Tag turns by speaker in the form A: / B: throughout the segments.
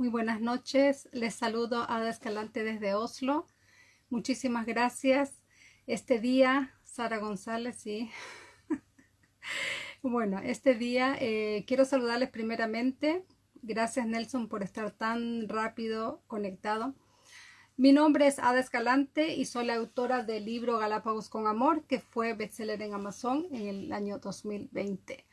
A: Muy buenas noches. Les saludo a Ada Escalante desde Oslo. Muchísimas gracias. Este día, Sara González, sí. bueno, este día eh, quiero saludarles primeramente. Gracias Nelson por estar tan rápido conectado. Mi nombre es Ada Escalante y soy la autora del libro Galápagos con Amor, que fue bestseller en Amazon en el año 2020.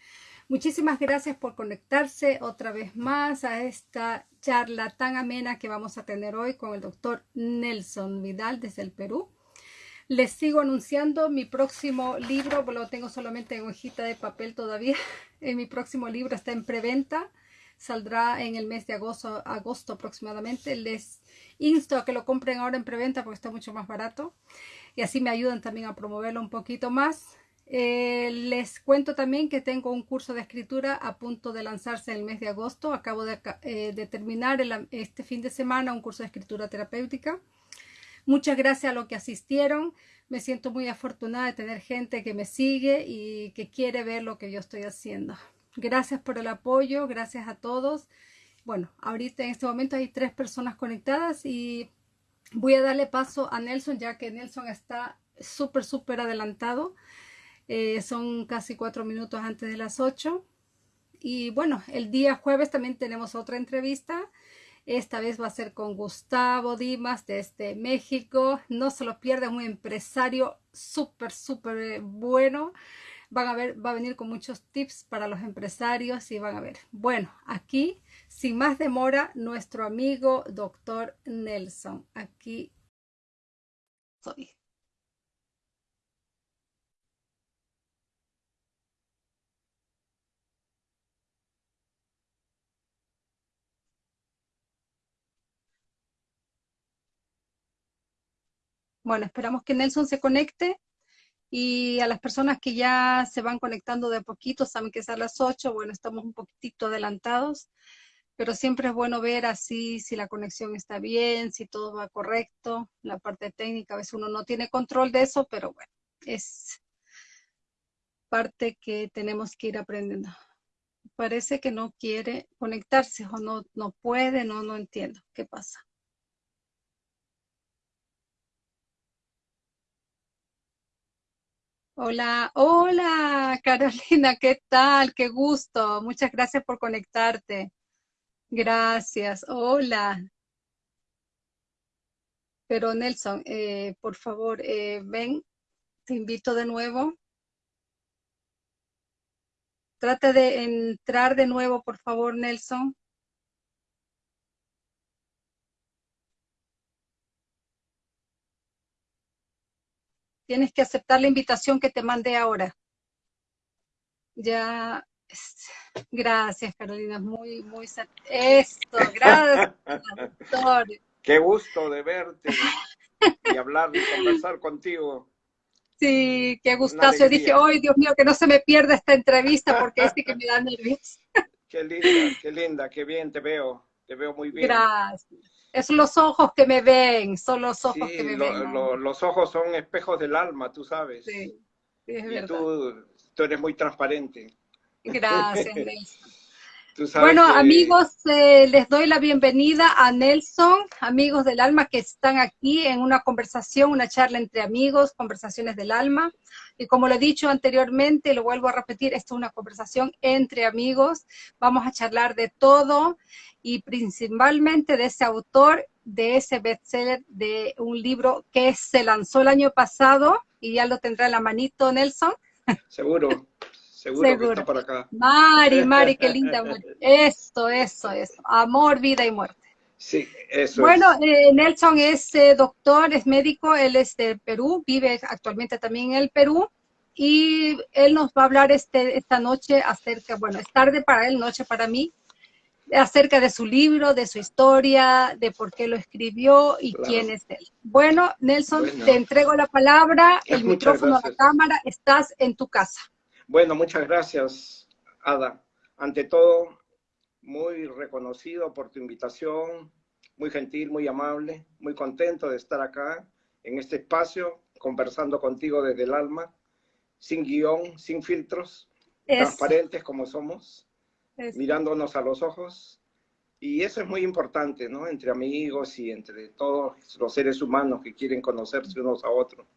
A: Muchísimas gracias por conectarse otra vez más a esta charla tan amena que vamos a tener hoy con el doctor Nelson Vidal desde el Perú. Les sigo anunciando mi próximo libro, lo tengo solamente en hojita de papel todavía. En mi próximo libro está en preventa, saldrá en el mes de agosto, agosto aproximadamente. Les insto a que lo compren ahora en preventa porque está mucho más barato y así me ayudan también a promoverlo un poquito más. Eh, les cuento también que tengo un curso de escritura a punto de lanzarse en el mes de agosto. Acabo de, eh, terminar este fin de semana un curso de escritura terapéutica. Muchas gracias a los que asistieron. Me siento muy afortunada de tener gente que me sigue y que quiere ver lo que yo estoy haciendo. Gracias por el apoyo, gracias a todos. Bueno, ahorita en este momento hay tres personas conectadas y voy a darle paso a Nelson ya que Nelson está súper, súper adelantado. Eh, son casi cuatro minutos antes de las ocho. Y bueno, el día jueves también tenemos otra entrevista. Esta vez va a ser con Gustavo Dimas desde México. No se lo pierdan, un empresario súper, súper bueno. Van a ver, va a venir con muchos tips para los empresarios y van a ver. Bueno, aquí, sin más demora, nuestro amigo doctor Nelson. Aquí soy. Bueno, esperamos que Nelson se conecte y a las personas que ya se van conectando de poquito, saben que es a las 8, bueno, estamos un poquitito adelantados, pero siempre es bueno ver así si la conexión está bien, si todo va correcto, la parte técnica, a veces uno no tiene control de eso, pero bueno, es parte que tenemos que ir aprendiendo. Parece que no quiere conectarse o no, no puede, no, no entiendo qué pasa. Hola, hola Carolina, ¿qué tal? Qué gusto. Muchas gracias por conectarte. Gracias. Hola. Pero Nelson, eh, por favor, eh, ven, te invito de nuevo. Trata de entrar de nuevo, por favor, Nelson. Tienes que aceptar la invitación que te mandé ahora. Ya, gracias Carolina, muy, muy, esto, gracias doctor.
B: Qué gusto de verte y hablar y conversar contigo.
A: Sí, qué gustazo. Yo dije, ¡ay, Dios mío, que no se me pierda esta entrevista porque este que me da nervios!
B: Qué linda, qué linda, qué bien te veo. Te veo muy bien.
A: Gracias. Es los ojos que me ven, son los ojos que me ven.
B: los ojos son espejos del alma, tú sabes. Sí, es y Tú, tú, eres muy transparente.
A: Gracias, Nelson. Bueno, amigos, eh, les doy la bienvenida a Nelson, amigos del alma que están aquí en una conversación, una charla entre amigos, conversaciones del alma. Y como lo he dicho anteriormente, lo vuelvo a repetir, esto es una conversación entre amigos. Vamos a charlar de todo y principalmente de ese autor, de ese bestseller, de un libro que se lanzó el año pasado y ya lo tendrá en la manito Nelson.
B: Seguro, seguro, que está por acá.
A: Mari, Mari, qué linda. Esto, eso, eso. Amor, vida y muerte.
B: Sí, eso
A: Bueno, eh, Nelson es eh, doctor, es médico, él es de Perú, vive actualmente también en el Perú y él nos va a hablar este, esta noche acerca, bueno, es tarde para él, noche para mí, acerca de su libro, de su historia, de por qué lo escribió y quién es él. Bueno, Nelson, te entrego la palabra, el micrófono, a la cámara, estás en tu casa.
B: Bueno, muchas gracias, Ada. Ante todo, muy reconocido por tu invitación, muy gentil, muy amable, muy contento de estar acá en este espacio, conversando contigo desde el alma, sin guion, sin filtros, transparentes como somos mirándonos a los ojos Y eso es muy importante, ¿no? Entre amigos y entre todos los seres humanos que quieren conocerse unos a otros.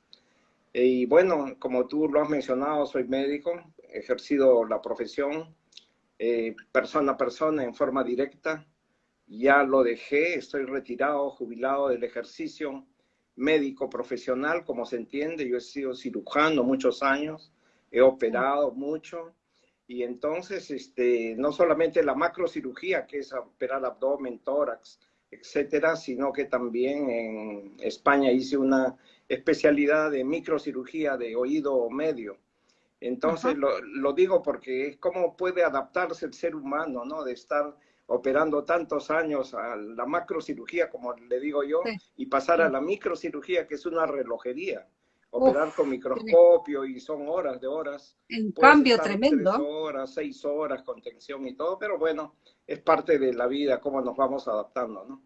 B: Y bueno, como tú lo has mencionado, soy médico, he ejercido la profesión eh, persona a persona en forma directa. Ya lo dejé, estoy retirado, jubilado del ejercicio médico profesional, como se entiende. Yo he sido cirujano muchos años, he operado mucho. Y entonces, este, no solamente la macrocirugía, que es operar abdomen, tórax, etcétera, sino que también en España hice una especialidad de microcirugía de oído medio. Entonces lo, lo, digo porque es cómo puede adaptarse el ser humano, ¿no? De estar operando tantos años a la macrocirugía, como le digo yo, y pasar a la microcirugía, que es una relojería. Operar con microscopio y son horas de horas.
A: En cambio tremendo.
B: Tres horas, seis horas con tensión y todo, pero bueno, es parte de la vida, cómo nos vamos adaptando, ¿no?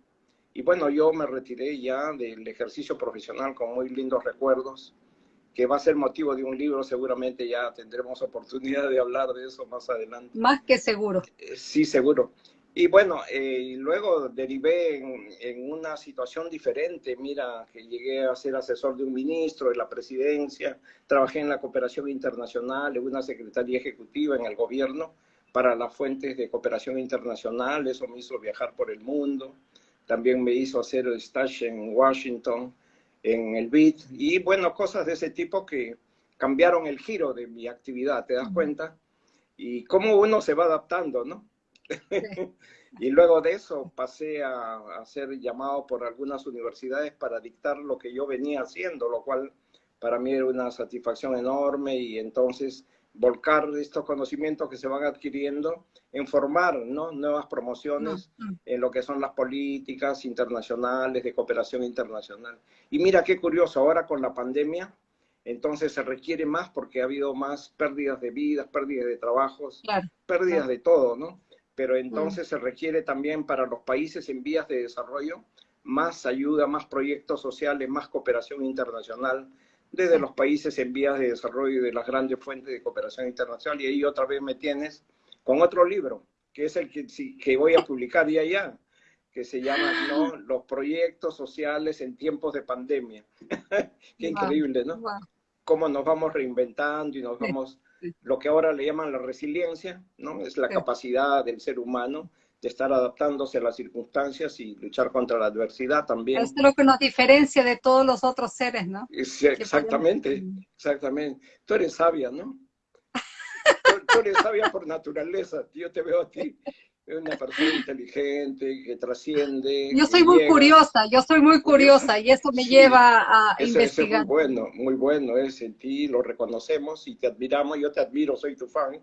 B: Y bueno, yo me retiré ya del ejercicio profesional con muy lindos recuerdos, que va a ser motivo de un libro, seguramente ya tendremos oportunidad de hablar de eso más adelante.
A: Más que seguro.
B: Eh, sí, seguro. Y bueno, eh, luego derivé en, en, una situación diferente. Mira, que llegué a ser asesor de un ministro de la presidencia, trabajé en la cooperación internacional, en una secretaría ejecutiva en el gobierno para las fuentes de cooperación internacional. Eso me hizo viajar por el mundo también me hizo hacer el stage en Washington, en el BID, y bueno, cosas de ese tipo que cambiaron el giro de mi actividad, ¿te das cuenta? Y cómo uno se va adaptando, ¿no? y luego de eso pasé a, a, ser llamado por algunas universidades para dictar lo que yo venía haciendo, lo cual para mí era una satisfacción enorme y entonces volcar estos conocimientos que se van adquiriendo en formar ¿no? nuevas promociones en lo que son las políticas internacionales, de cooperación internacional. Y mira qué curioso, ahora con la pandemia, entonces se requiere más porque ha habido más pérdidas de vidas, pérdidas de trabajos, pérdidas de todo, ¿no? Pero entonces mm. se requiere también para los países en vías de desarrollo más ayuda, más proyectos sociales, más cooperación internacional, desde los países en vías de desarrollo y de las grandes fuentes de cooperación internacional. Y ahí otra vez me tienes con otro libro, que es el que, que voy a publicar ya ya, que se llama ¿no? Los proyectos sociales en tiempos de pandemia. Qué increíble, ¿no? Cómo nos vamos reinventando y nos vamos, lo que ahora le llaman la resiliencia, ¿no? Es la capacidad del ser humano de estar adaptándose a las circunstancias y luchar contra la adversidad también.
A: Es lo que nos diferencia de todos los otros seres, ¿no?
B: Sí, exactamente, exactamente. Tú eres sabia, ¿no? tú, eres sabia por naturaleza. Yo te veo a ti una persona inteligente, que trasciende.
A: Yo soy muy curiosa, yo soy muy curiosa y eso me lleva a investigar.
B: es muy bueno, muy bueno es en ti, lo reconocemos y te admiramos, yo te admiro, soy tu fan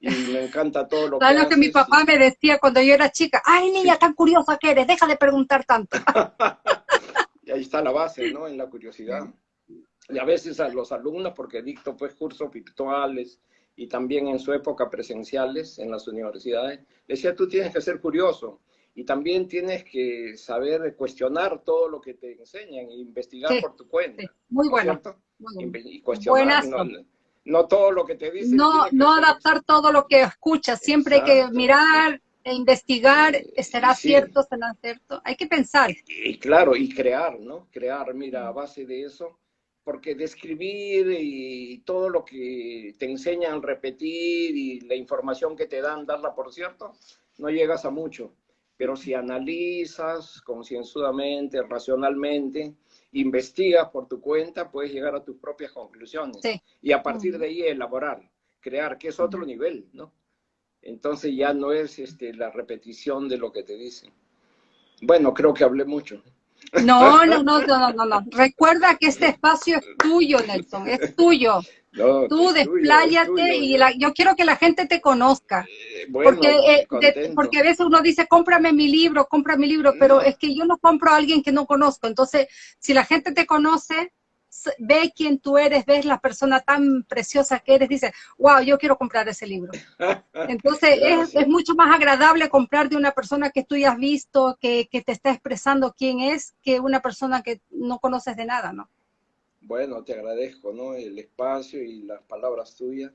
B: y me encanta todo lo que
A: lo que mi papá me decía cuando yo era chica? ¡Ay, niña, tan curiosa que eres! Deja de preguntar tanto.
B: y ahí está la base, ¿no? En la curiosidad. Y a veces a los alumnos, porque dicto pues cursos virtuales y también en su época presenciales en las universidades, decía, tú tienes que ser curioso y también tienes que saber cuestionar todo lo que te enseñan e investigar por tu cuenta.
A: Muy, bueno,
B: Y cuestionar, no todo lo que te dicen.
A: No, no adaptar todo lo que escuchas, siempre hay que mirar e investigar, ¿será cierto, será cierto? Hay que pensar.
B: Y, claro, y crear, ¿no? Crear, mira, a base de eso, porque describir y todo lo que te enseñan repetir y la información que te dan, darla por cierto, no llegas a mucho. Pero si analizas concienzudamente, racionalmente, investigas por tu cuenta, puedes llegar a tus propias conclusiones. Y a partir de ahí elaborar, crear, que es otro nivel, ¿no? Entonces ya no es este, la repetición de lo que te dicen. Bueno, creo que hablé mucho.
A: No, no, no, no, no, no. Recuerda que este espacio es tuyo, Nelson, es tuyo. Tú despláyate y yo quiero que la gente te conozca. Eh, porque, eh, porque a veces uno dice, cómprame mi libro, compra mi libro, pero es que yo no compro a alguien que no conozco. Entonces, si la gente te conoce, ve quién tú eres, ves la persona tan preciosa que eres, dice, wow, yo quiero comprar ese libro. Entonces, es, es, mucho más agradable comprar de una persona que tú ya has visto, que, que te está expresando quién es, que una persona que no conoces de nada, ¿no?
B: Bueno, te agradezco, ¿no? El espacio y las palabras tuyas.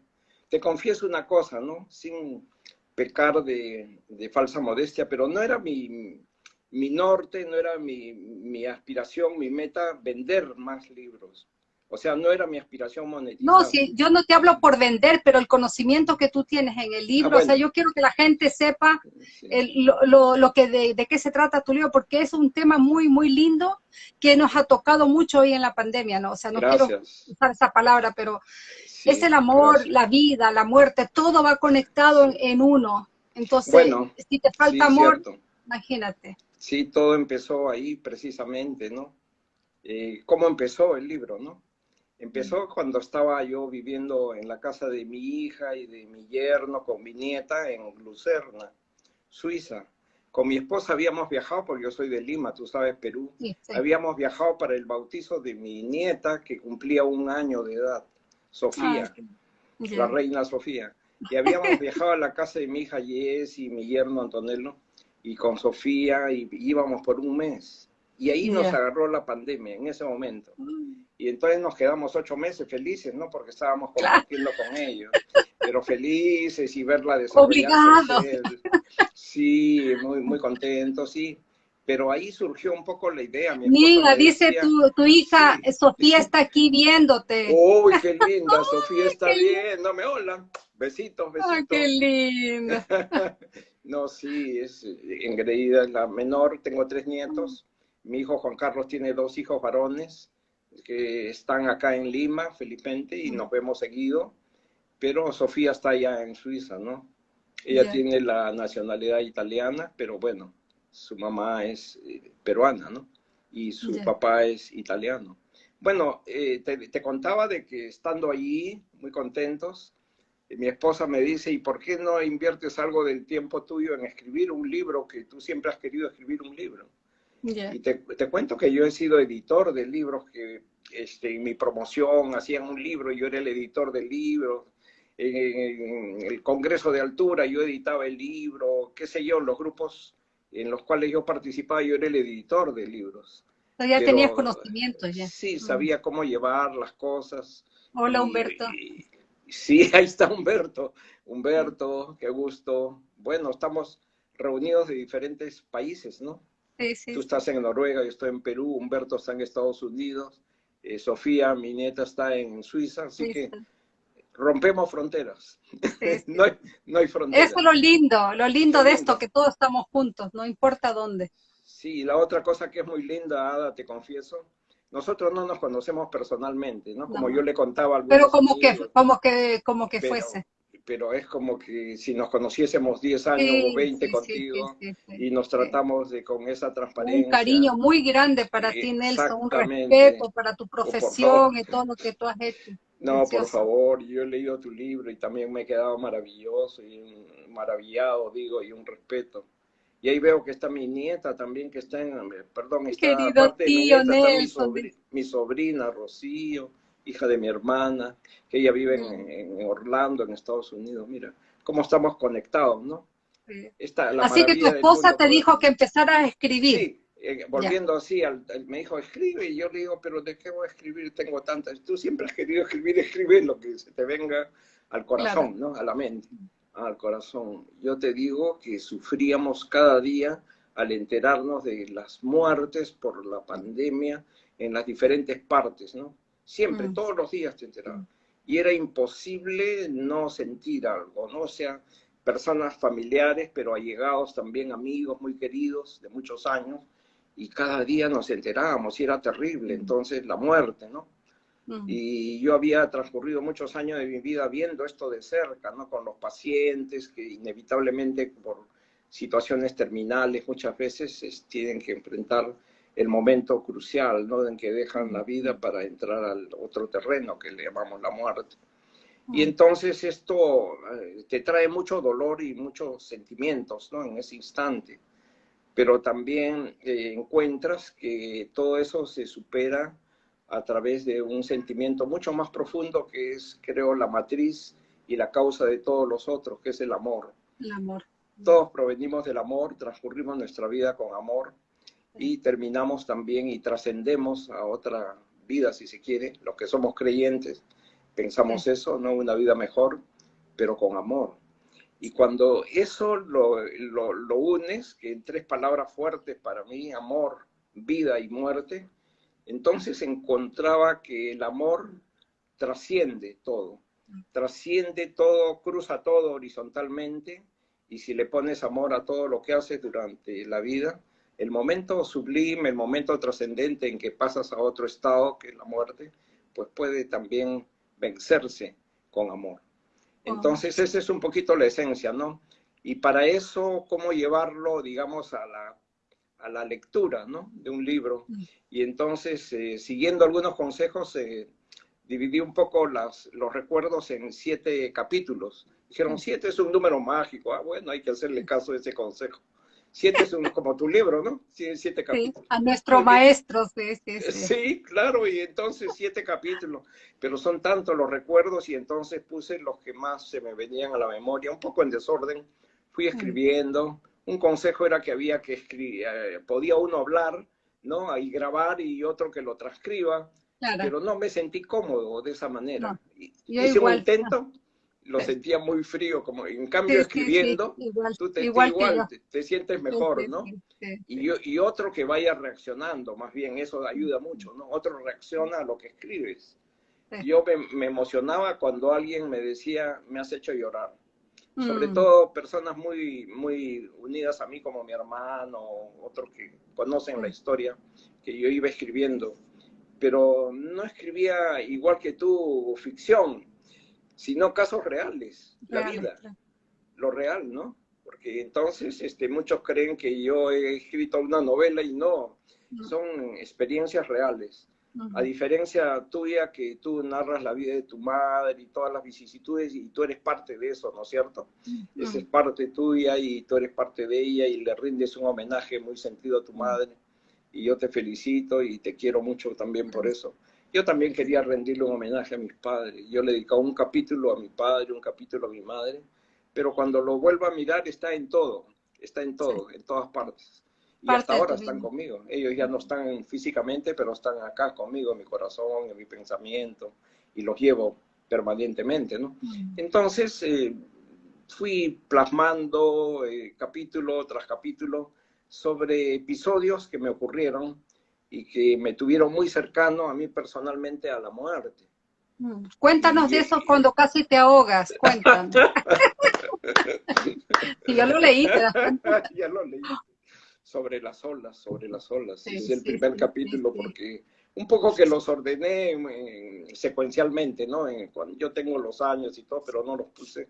B: Te confieso una cosa, ¿no? Sin pecar de, de falsa modestia, pero no era mi, mi norte, no era mi, mi, aspiración, mi meta vender más libros. O sea, no era mi aspiración monetizar.
A: No, sí, yo no te hablo por vender, pero el conocimiento que tú tienes en el libro, ah, o sea, yo quiero que la gente sepa lo, lo, que de, de, qué se trata tu libro, porque es un tema muy, muy lindo que nos ha tocado mucho hoy en la pandemia, ¿no? O sea, no quiero usar esa palabra, pero es el amor, la vida, la muerte, todo va conectado en, uno. Entonces, si te falta amor, imagínate.
B: Sí, todo empezó ahí precisamente, ¿no? Eh, ¿Cómo empezó el libro, no? Empezó cuando estaba yo viviendo en la casa de mi hija y de mi yerno con mi nieta en Lucerna, Suiza. Con mi esposa habíamos viajado, porque yo soy de Lima, tú sabes, Perú. Habíamos viajado para el bautizo de mi nieta que cumplía un año de edad, Sofía, la reina Sofía. Y habíamos viajado a la casa de mi hija Jess y mi yerno Antonello y con Sofía y íbamos por un mes. Y ahí nos agarró la pandemia en ese momento. Y entonces nos quedamos ocho meses felices, ¿no? Porque estábamos compartiendo con ellos. Pero felices y verla desarrollarse. Sí, muy, muy contentos, sí. Pero ahí surgió un poco la idea.
A: Mira, dice tu, tu hija, Sofía está aquí viéndote.
B: Uy, qué linda, Sofía está viéndome. Hola, besitos, besitos.
A: Ay, qué linda.
B: No, sí, es engreída, la menor, tengo tres nietos. Mi hijo Juan Carlos tiene dos hijos varones que están acá en Lima, Felipente, y nos vemos seguido. Pero Sofía está allá en Suiza, ¿no? Ella tiene la nacionalidad italiana, pero bueno, su mamá es eh, peruana, ¿no? Y su papá es italiano. Bueno, eh, te, te, contaba de que estando allí, muy contentos, mi esposa me dice, ¿y por qué no inviertes algo del tiempo tuyo en escribir un libro que tú siempre has querido escribir un libro? Y te, te, cuento que yo he sido editor de libros que este, en mi promoción hacían un libro, yo era el editor del libro. En, el Congreso de Altura yo editaba el libro, qué sé yo, en los grupos en los cuales yo participaba yo era el editor de libros.
A: ya tenías conocimiento ya.
B: Sí, mm. sabía cómo llevar las cosas.
A: Hola Humberto.
B: Sí, ahí está Humberto. Humberto, qué gusto. Bueno, estamos reunidos de diferentes países, ¿no? Sí, sí. Tú estás en Noruega, yo estoy en Perú, Humberto está en Estados Unidos, eh, Sofía, mi nieta, está en Suiza, así que rompemos fronteras. no, hay, no, hay, fronteras.
A: Eso es lo lindo, lo lindo de esto, que todos estamos juntos, no importa dónde.
B: Sí, la otra cosa que es muy linda, Ada, te confieso, nosotros no nos conocemos personalmente, ¿no? Como yo le contaba al
A: Pero como que, como que, como que fuese.
B: Pero es como que si nos conociésemos 10 años o 20 contigo y nos tratamos de con esa transparencia.
A: Un cariño muy grande para ti, Nelson, un respeto para tu profesión y todo lo que tú has hecho.
B: No, por favor, yo he leído tu libro y también me he quedado maravilloso y maravillado, digo, y un respeto. Y ahí veo que está mi nieta también, que está en, perdón, está
A: Querido tío
B: Nelson. Mi, sobrina, Rocío, hija de mi hermana, que ella vive en, mm. Orlando, en Estados Unidos. Mira, cómo estamos conectados, ¿no?
A: así que tu esposa te dijo que empezara a escribir.
B: Sí, eh, volviendo así, me dijo, escribe, y yo le digo, pero ¿de qué voy a escribir? Tengo tantas. Tú siempre has querido escribir, escribe lo que se te venga al corazón, ¿no? A la mente al corazón. Yo te digo que sufríamos cada día al enterarnos de las muertes por la pandemia en las diferentes partes, ¿no? Siempre, mm. todos los días te enterabas. Y era imposible no sentir algo, ¿no? O sea, personas familiares, pero allegados también, amigos muy queridos de muchos años, y cada día nos enterábamos y era terrible, mm. entonces la muerte, ¿no? Y yo había transcurrido muchos años de mi vida viendo esto de cerca, ¿no? Con los pacientes que inevitablemente por situaciones terminales muchas veces tienen que enfrentar el momento crucial, ¿no? En que dejan la vida para entrar al otro terreno que le llamamos la muerte. Y entonces esto eh, te trae mucho dolor y muchos sentimientos, ¿no? En ese instante. Pero también eh, encuentras que todo eso se supera a través de un sentimiento mucho más profundo que es, creo, la matriz y la causa de todos los otros, que es el amor.
A: El amor.
B: Todos provenimos del amor, transcurrimos nuestra vida con amor y terminamos también y trascendemos a otra vida, si se quiere. Los que somos creyentes pensamos eso, ¿no? Una vida mejor, pero con amor. Y cuando eso lo, unes, que en tres palabras fuertes para mí, amor, vida y muerte, entonces encontraba que el amor trasciende todo, trasciende todo, cruza todo horizontalmente, y si le pones amor a todo lo que haces durante la vida, el momento sublime, el momento trascendente en que pasas a otro estado, que es la muerte, pues puede también vencerse con amor. Entonces, esa es un poquito la esencia, ¿no? Y para eso, ¿cómo llevarlo, digamos, a la, a la lectura, ¿no? De un libro. Mm. Y entonces, eh, siguiendo algunos consejos, eh, dividí un poco las, los recuerdos en siete capítulos. Dijeron, siete es un número mágico. Ah, bueno, hay que hacerle caso a ese consejo. Siete es un, como tu libro, ¿no? Siete capítulos.
A: Sí, a nuestro maestro, sí,
B: claro, y entonces siete capítulos, pero son tantos los recuerdos y entonces puse los que más se me venían a la memoria, un poco en desorden, fui mm. escribiendo. Un consejo era que había que escribir, eh, podía uno hablar, ¿no? Y grabar y otro que lo transcriba, pero no me sentí cómodo de esa manera. Hice un intento, lo sentía muy frío, como en cambio escribiendo, tú te, igual, te, sientes mejor, ¿no? Y, y, otro que vaya reaccionando, más bien, eso ayuda mucho, ¿no? Otro reacciona a lo que escribes. Yo me, emocionaba cuando alguien me decía, me has hecho llorar. Sobre mm. todo personas muy, muy unidas a mí, como mi hermano, otros que conocen la historia, que yo iba escribiendo. Pero no escribía igual que tú ficción, sino casos reales, la vida, lo real, ¿no? Porque entonces este, muchos creen que yo he escrito una novela y no, son experiencias reales. A diferencia tuya, que tú narras la vida de tu madre y todas las vicisitudes y tú eres parte de eso, ¿no es cierto? Esa es parte tuya y tú eres parte de ella y le rindes un homenaje muy sentido a tu madre. Y yo te felicito y te quiero mucho también por eso. Yo también quería rendirle un homenaje a mis padres. Yo le dedicaba un capítulo a mi padre, un capítulo a mi madre, pero cuando lo vuelvo a mirar está en todo, está en todo, en todas partes. Y hasta ahora están conmigo. Ellos ya no están físicamente, pero están acá conmigo, en mi corazón, en mi pensamiento, y los llevo permanentemente, ¿no? Mm. Entonces, eh, fui plasmando eh, capítulo tras capítulo sobre episodios que me ocurrieron y que me tuvieron muy cercano a mí personalmente a la muerte.
A: Mm. Cuéntanos de eso cuando casi te ahogas, cuéntanos. sí, ya lo leí,
B: ya lo leí. Sobre las olas, sobre las olas. es el primer capítulo porque un poco que los ordené secuencialmente, ¿no? cuando yo tengo los años y todo, pero no los puse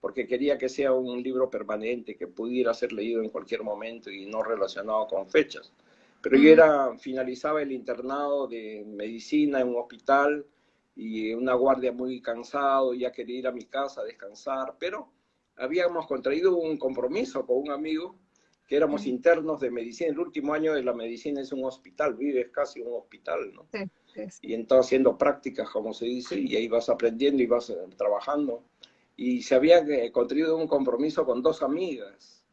B: porque quería que sea un libro permanente, que pudiera ser leído en cualquier momento y no relacionado con fechas. Pero yo era, finalizaba el internado de medicina en un hospital y una guardia muy cansado, ya quería ir a mi casa a descansar, pero habíamos contraído un compromiso con un amigo que éramos internos de medicina. El último año de la medicina es un hospital, vives casi un hospital, ¿no? Sí, Y entonces haciendo prácticas, como se dice, y ahí vas aprendiendo y vas eh, trabajando. Y se había eh, contraído un compromiso con dos amigas.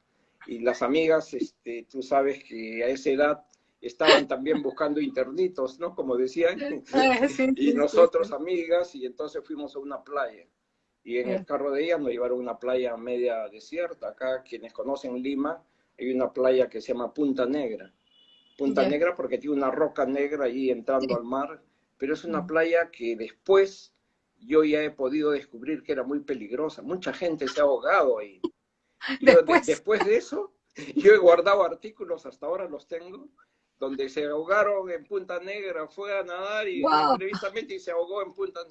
B: Y las amigas, este, tú sabes que a esa edad estaban también buscando internitos, ¿no? Como decían, y nosotros amigas, y entonces fuimos a una playa. Y en el carro de ellas nos llevaron a una playa media desierta. Acá, quienes conocen Lima, hay una playa que se llama Punta Negra. Punta Negra porque tiene una roca negra ahí entrando al mar, pero es una playa que después yo ya he podido descubrir que era muy peligrosa. Mucha gente se ha ahogado ahí. después de eso, yo he guardado artículos, hasta ahora los tengo, donde se ahogaron en Punta Negra, fue a nadar y wow. y se ahogó en Punta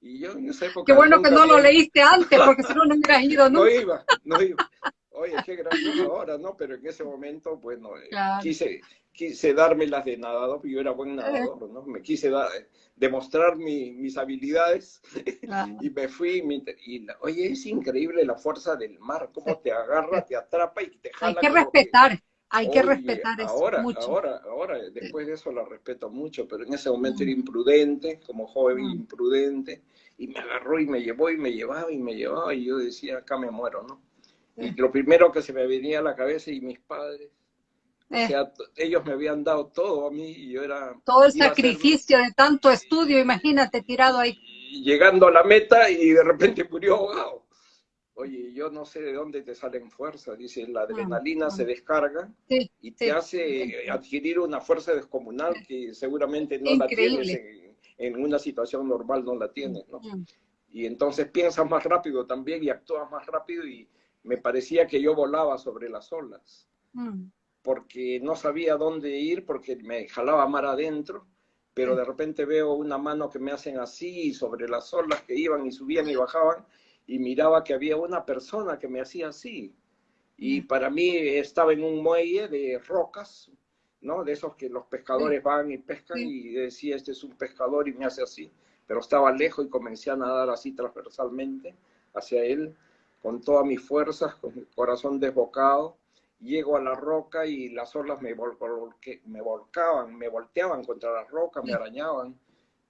B: Y yo en esa época...
A: Qué bueno que no lo leíste antes, porque si no, no hubieras ido
B: nunca. No iba, no iba. Oye, qué gracioso ahora, ¿no? Pero en ese momento, bueno, eh, quise, quise darme las de nadador, porque yo era buen nadador, ¿no? Me quise dar, demostrar mi, mis habilidades y me fui. y, oye, es increíble la fuerza del mar, cómo te agarra, te atrapa y te jala.
A: Hay que respetar. Hay que respetar eso
B: ahora, Ahora, ahora, después de eso la respeto mucho, pero en ese momento era mm. imprudente, como joven mm. imprudente, y me agarró y me llevó y me llevaba y me llevaba y yo decía, acá me muero, ¿no? Y lo primero que se me venía a la cabeza y mis padres, o eh. sea, ellos me habían dado todo a mí y yo era...
A: Todo el sacrificio de tanto estudio, imagínate, tirado ahí.
B: llegando a la meta y de repente murió ahogado. Oye, yo no sé de dónde te salen fuerzas. Dice, la adrenalina se descarga y te hace adquirir una fuerza descomunal que seguramente no la tienes en, una situación normal, no la tienes, ¿no? Y entonces piensas más rápido también y actúas más rápido y me parecía que yo volaba sobre las olas. Mm. Porque no sabía dónde ir, porque me jalaba mar adentro, pero de repente veo una mano que me hacen así sobre las olas que iban y subían y bajaban y miraba que había una persona que me hacía así. Y para mí estaba en un muelle de rocas, ¿no? De esos que los pescadores van y pescan y decía, este es un pescador y me hace así. Pero estaba lejos y comencé a nadar así transversalmente hacia él, con todas mis fuerzas, con el corazón desbocado. Llego a la roca y las olas me, me volcaban, me volteaban contra las rocas, me arañaban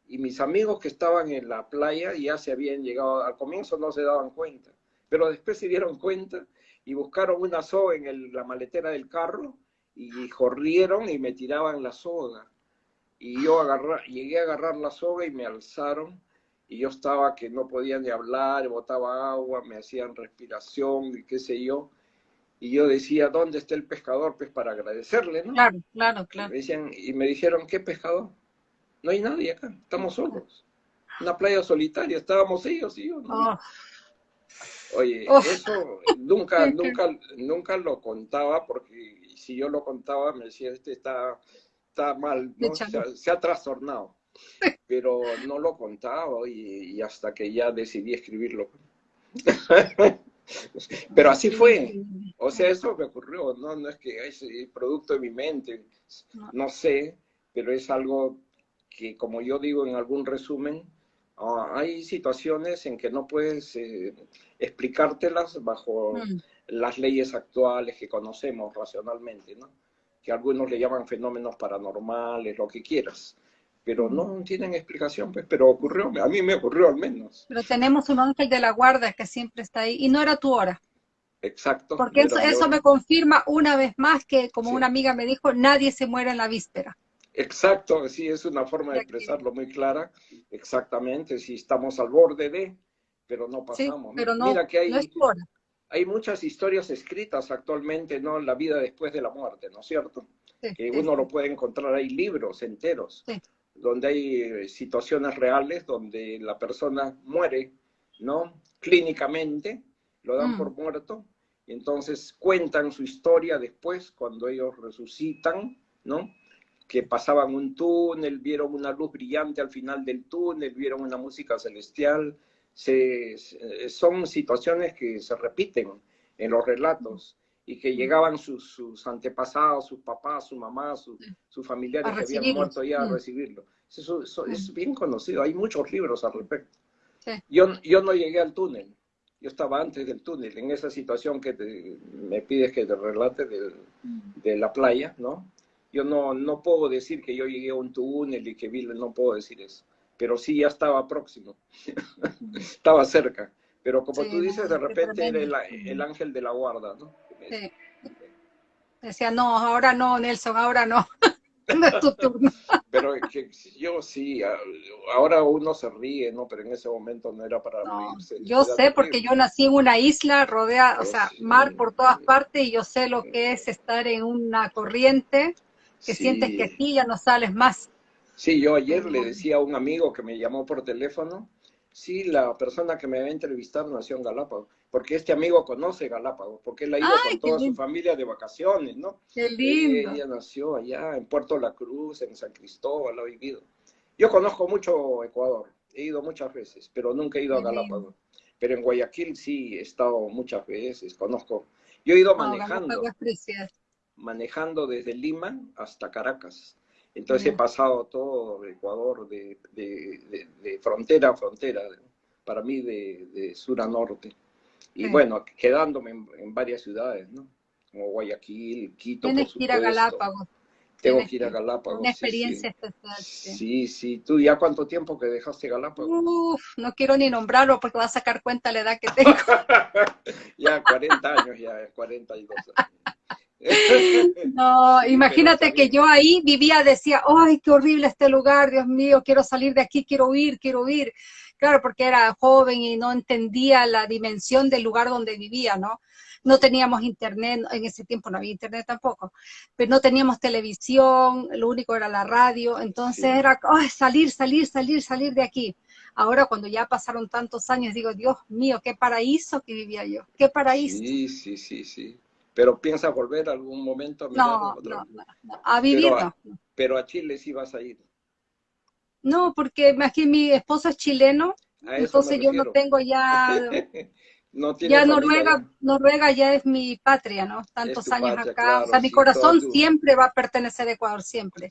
B: y mis amigos que estaban en la playa ya se habían llegado, al comienzo no se daban cuenta, pero después se dieron cuenta y buscaron una soga en la maletera del carro y corrieron y me tiraban la soga. Y yo agarra, llegué a agarrar la soga y me alzaron y yo estaba que no podía ni hablar, botaba agua, me hacían respiración y qué sé yo. Y yo decía, ¿dónde está el pescador? Pues para agradecerle, ¿no?
A: Claro, claro, claro.
B: decían, y me dijeron, ¿qué pescador? No hay nadie acá, estamos solos. Una playa solitaria, estábamos ellos y yo. Ah. Oye, eso nunca, nunca, nunca lo contaba porque si yo lo contaba me decía, este está, está mal, se, ha, trastornado. Pero no lo contaba y, hasta que ya decidí escribirlo. Pero así fue. O sea, eso me ocurrió, no, no es que es producto de mi mente, no sé, pero es algo que, como yo digo en algún resumen, ah, hay situaciones en que no puedes eh, explicártelas bajo mm. las leyes actuales que conocemos racionalmente, ¿no? Que algunos le llaman fenómenos paranormales, lo que quieras. Pero no mm. tienen explicación, pues, pero ocurrió, a mí me ocurrió al menos.
A: Pero tenemos un ángel de la guarda que siempre está ahí, y no era tu hora.
B: Exacto.
A: Porque eso, eso, me confirma una vez más que, como una amiga me dijo, nadie se muere en la víspera.
B: Exacto, sí, es una forma de expresarlo muy clara. Exactamente, si estamos al borde de, pero no pasamos.
A: pero no, Mira que hay,
B: hay muchas historias escritas actualmente, ¿no? La vida después de la muerte, ¿no es cierto? que uno lo puede encontrar, hay libros enteros, donde hay eh, situaciones reales, donde la persona muere, ¿no? Clínicamente, lo dan por mm. muerto, y entonces cuentan su historia después, cuando ellos resucitan, ¿no? Que pasaban un túnel, vieron una luz brillante al final del túnel, vieron una música celestial. Se, son situaciones que se repiten en los relatos y que llegaban sus, antepasados, sus papás, su mamá, sus familiares que habían muerto ya a recibirlo. Eso, es bien conocido, hay muchos libros al respecto. Yo, yo no llegué al túnel, yo estaba antes del túnel, en esa situación que me pides que te relate de la playa, ¿no? Yo no, no puedo decir que yo llegué a un túnel y que vi, no puedo decir eso, pero sí ya estaba próximo, estaba cerca. Pero como tú dices, de repente era el, ángel de la guarda, ¿no? Sí.
A: Decía, no, ahora no, Nelson, ahora no. no es tu turno.
B: Pero que yo sí, ahora uno se ríe, ¿no? Pero en ese momento no era para reírse.
A: Yo sé, porque yo nací en una isla rodeada, o sea, mar por todas partes, y yo sé lo que es estar en una corriente que sientes que aquí ya no sales más.
B: Sí, yo ayer le decía a un amigo que me llamó por teléfono, sí, la persona que me va a entrevistar nació en Galápagos, porque este amigo conoce Galápagos, porque él ha ido con toda su familia de vacaciones, ¿no?
A: Qué lindo.
B: ella nació allá en Puerto La Cruz, en San Cristóbal, ha vivido. Yo conozco mucho Ecuador, he ido muchas veces, pero nunca he ido a Galápagos. Pero en Guayaquil sí he estado muchas veces, conozco. Yo he ido manejando manejando desde Lima hasta Caracas. Entonces he pasado todo Ecuador de, frontera a frontera, para mí de, sur a norte. Y bueno, quedándome en, varias ciudades, ¿no? Como Guayaquil, Quito.
A: Tienes que ir a Galápagos.
B: Tengo que ir a Galápagos.
A: Una experiencia especial.
B: Sí. sí, ¿Tú ya cuánto tiempo que dejaste Galápagos?
A: Uf, no quiero ni nombrarlo porque va a sacar cuenta la edad que tengo.
B: ya, 40 años, ya, 42 años.
A: No, imagínate que yo ahí vivía, decía, ay, qué horrible este lugar, Dios mío, quiero salir de aquí, quiero huir, quiero huir. claro, porque era joven y no entendía la dimensión del lugar donde vivía, ¿no? No teníamos internet, en ese tiempo no había internet tampoco, pero no teníamos televisión, lo único era la radio, entonces era salir, salir, salir, salir de aquí. Ahora cuando ya pasaron tantos años, digo, Dios mío, qué paraíso que vivía yo, qué paraíso.
B: Sí, sí, sí, sí. Pero piensa volver algún momento a
A: no, no, no, a vivir
B: pero a Chile sí vas a ir.
A: No, porque aquí mi esposo es chileno, entonces yo no tengo ya... ya Noruega, Noruega ya es mi patria, ¿no? Tantos años acá. o sea, mi corazón siempre va a pertenecer a Ecuador, siempre.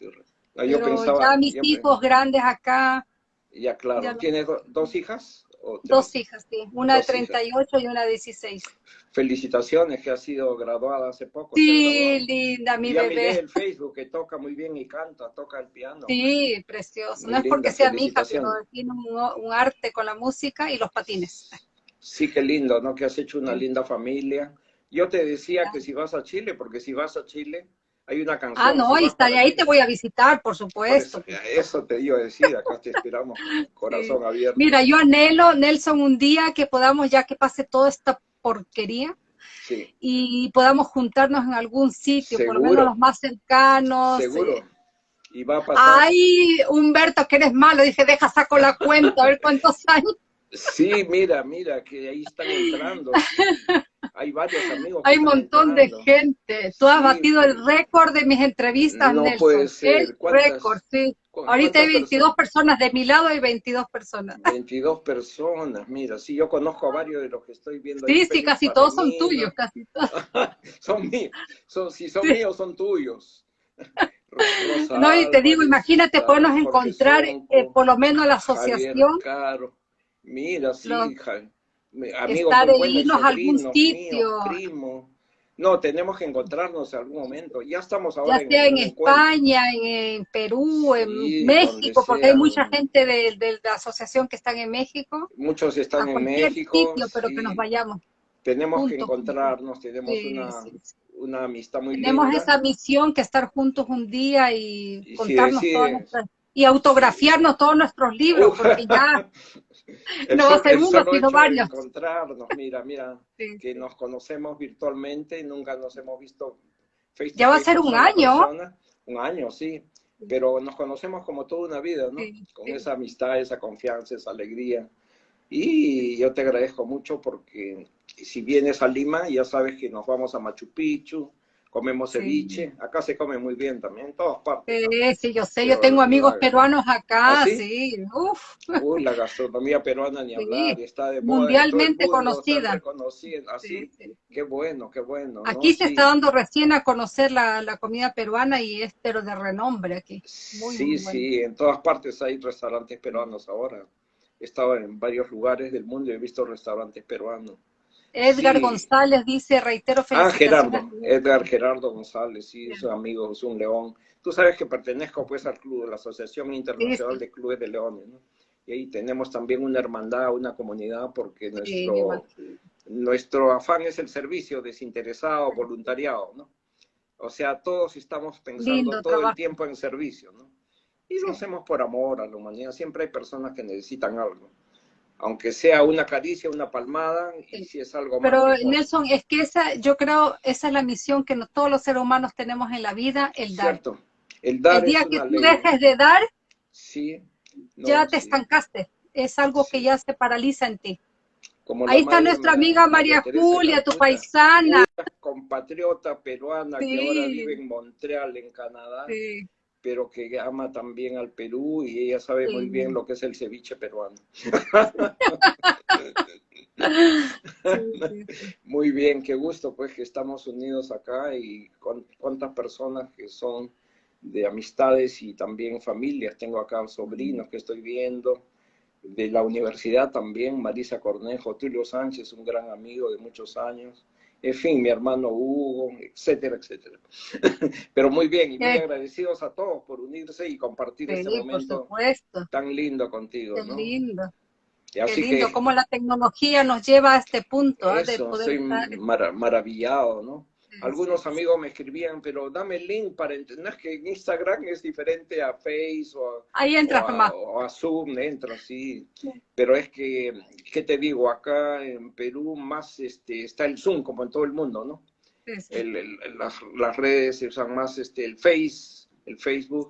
A: Pero ya mis hijos grandes acá.
B: Ya, claro. ¿Tienes dos hijas?
A: Dos hijas, sí. Una de 38 y una de 16.
B: Felicitaciones, que ha sido graduada hace poco.
A: Sí, linda, mi
B: ya
A: bebé.
B: Miré el Facebook que toca muy bien y canta, toca el piano.
A: Sí, precioso. no es porque sea mi hija, pero tiene un, arte con la música y los patines.
B: Sí, qué lindo, ¿no? Que has hecho una linda familia. Yo te decía que si vas a Chile, porque si vas a Chile, hay una canción.
A: Ah, no,
B: y
A: ahí te voy a visitar, por supuesto.
B: Eso, te iba a decir, acá te esperamos, corazón abierto.
A: Mira, yo anhelo, Nelson, un día que podamos, ya que pase toda esta porquería, y podamos juntarnos en algún sitio, por lo menos los más cercanos.
B: Seguro. Eh. Y va a pasar.
A: Ay, Humberto, que eres malo, dije, deja, saco la cuenta, a ver cuántos años.
B: Sí, mira, mira, que ahí están entrando. Hay varios amigos.
A: Hay un montón de gente. Tú has batido el récord de mis entrevistas,
B: no Puede ser. El
A: récord, sí. Ahorita hay 22 personas? de mi lado hay 22 personas.
B: 22 personas, mira, sí, yo conozco a varios de los que estoy viendo.
A: Sí, sí, casi todos son tuyos, casi todos.
B: son míos, son, si son míos, son tuyos.
A: no, y te digo, imagínate podernos encontrar, eh, por lo menos la asociación.
B: Claro, mira, sí, hija
A: amigos estar, irnos a algún sitio.
B: No, tenemos que encontrarnos en algún momento. Ya estamos ahora.
A: Ya sea en, España, en, Perú, en México, porque hay mucha gente de, la asociación que están en México.
B: Muchos están en México.
A: Sitio, pero que nos vayamos.
B: Tenemos que encontrarnos, tenemos una, amistad muy
A: Tenemos esa misión que estar juntos un día y, contarnos todas nuestras y autografiarnos todos nuestros libros, porque ya no va a ser uno, sino varios.
B: Encontrarnos, mira, mira, que nos conocemos virtualmente nunca nos hemos visto
A: face Ya va a ser un año.
B: un año, sí, pero nos conocemos como toda una vida, ¿no? Con esa amistad, esa confianza, esa alegría. Y yo te agradezco mucho porque si vienes a Lima, ya sabes que nos vamos a Machu Picchu, comemos ceviche, acá se come muy bien también, en todas partes.
A: Sí, sí, yo sé, yo tengo amigos peruanos acá, ¿Ah, sí? Uf.
B: Uy, la gastronomía peruana ni hablar, está de
A: moda Mundialmente conocida.
B: Así, qué bueno, qué bueno.
A: Aquí se está dando recién a conocer la, la, comida peruana y es pero de renombre aquí.
B: sí, sí, en todas partes hay restaurantes peruanos ahora. He estado en varios lugares del mundo y he visto restaurantes peruanos.
A: Edgar González dice, reitero
B: felicitaciones. Ah, Gerardo, Edgar Gerardo González, sí, es un amigo, es un león. Tú sabes que pertenezco pues al club, la Asociación Internacional de Clubes de Leones, ¿no? Y ahí tenemos también una hermandad, una comunidad, porque nuestro, nuestro afán es el servicio desinteresado, voluntariado, ¿no? O sea, todos estamos pensando todo el tiempo en servicio, ¿no? Y lo hacemos por amor a la humanidad. Siempre hay personas que necesitan algo aunque sea una caricia, una palmada, y si es algo
A: más. Pero Nelson, es que esa, yo creo, esa es la misión que todos los seres humanos tenemos en la vida, el dar. Cierto.
B: El dar.
A: El día que tú dejes de dar,
B: sí,
A: ya te estancaste. Es algo que ya se paraliza en ti. Ahí está nuestra amiga María Julia, tu paisana.
B: compatriota peruana que ahora vive en Montreal, en Canadá. Sí pero que ama también al Perú y ella sabe muy bien lo que es el ceviche peruano. muy bien, qué gusto pues que estamos unidos acá y con cuántas personas que son de amistades y también familias. Tengo acá sobrinos que estoy viendo, de la universidad también, Marisa Cornejo, Tulio Sánchez, un gran amigo de muchos años en fin, mi hermano Hugo, etcétera, etcétera. Pero muy bien, y muy agradecidos a todos por unirse y compartir este momento tan lindo contigo.
A: Qué lindo. Qué lindo cómo la tecnología nos lleva a este punto
B: ¿eh? de poder maravillado, ¿no? Algunos amigos me escribían, pero dame el link para entender que en Instagram es diferente a Face o a,
A: Ahí entras
B: o a-
A: nomás.
B: o a Zoom, entras, sí. Pero es que, ¿qué te digo? Acá en Perú más este, está el Zoom, como en todo el mundo, ¿no?
A: Sí, sí.
B: El- el- las, las redes se usan más este, el Face, el Facebook.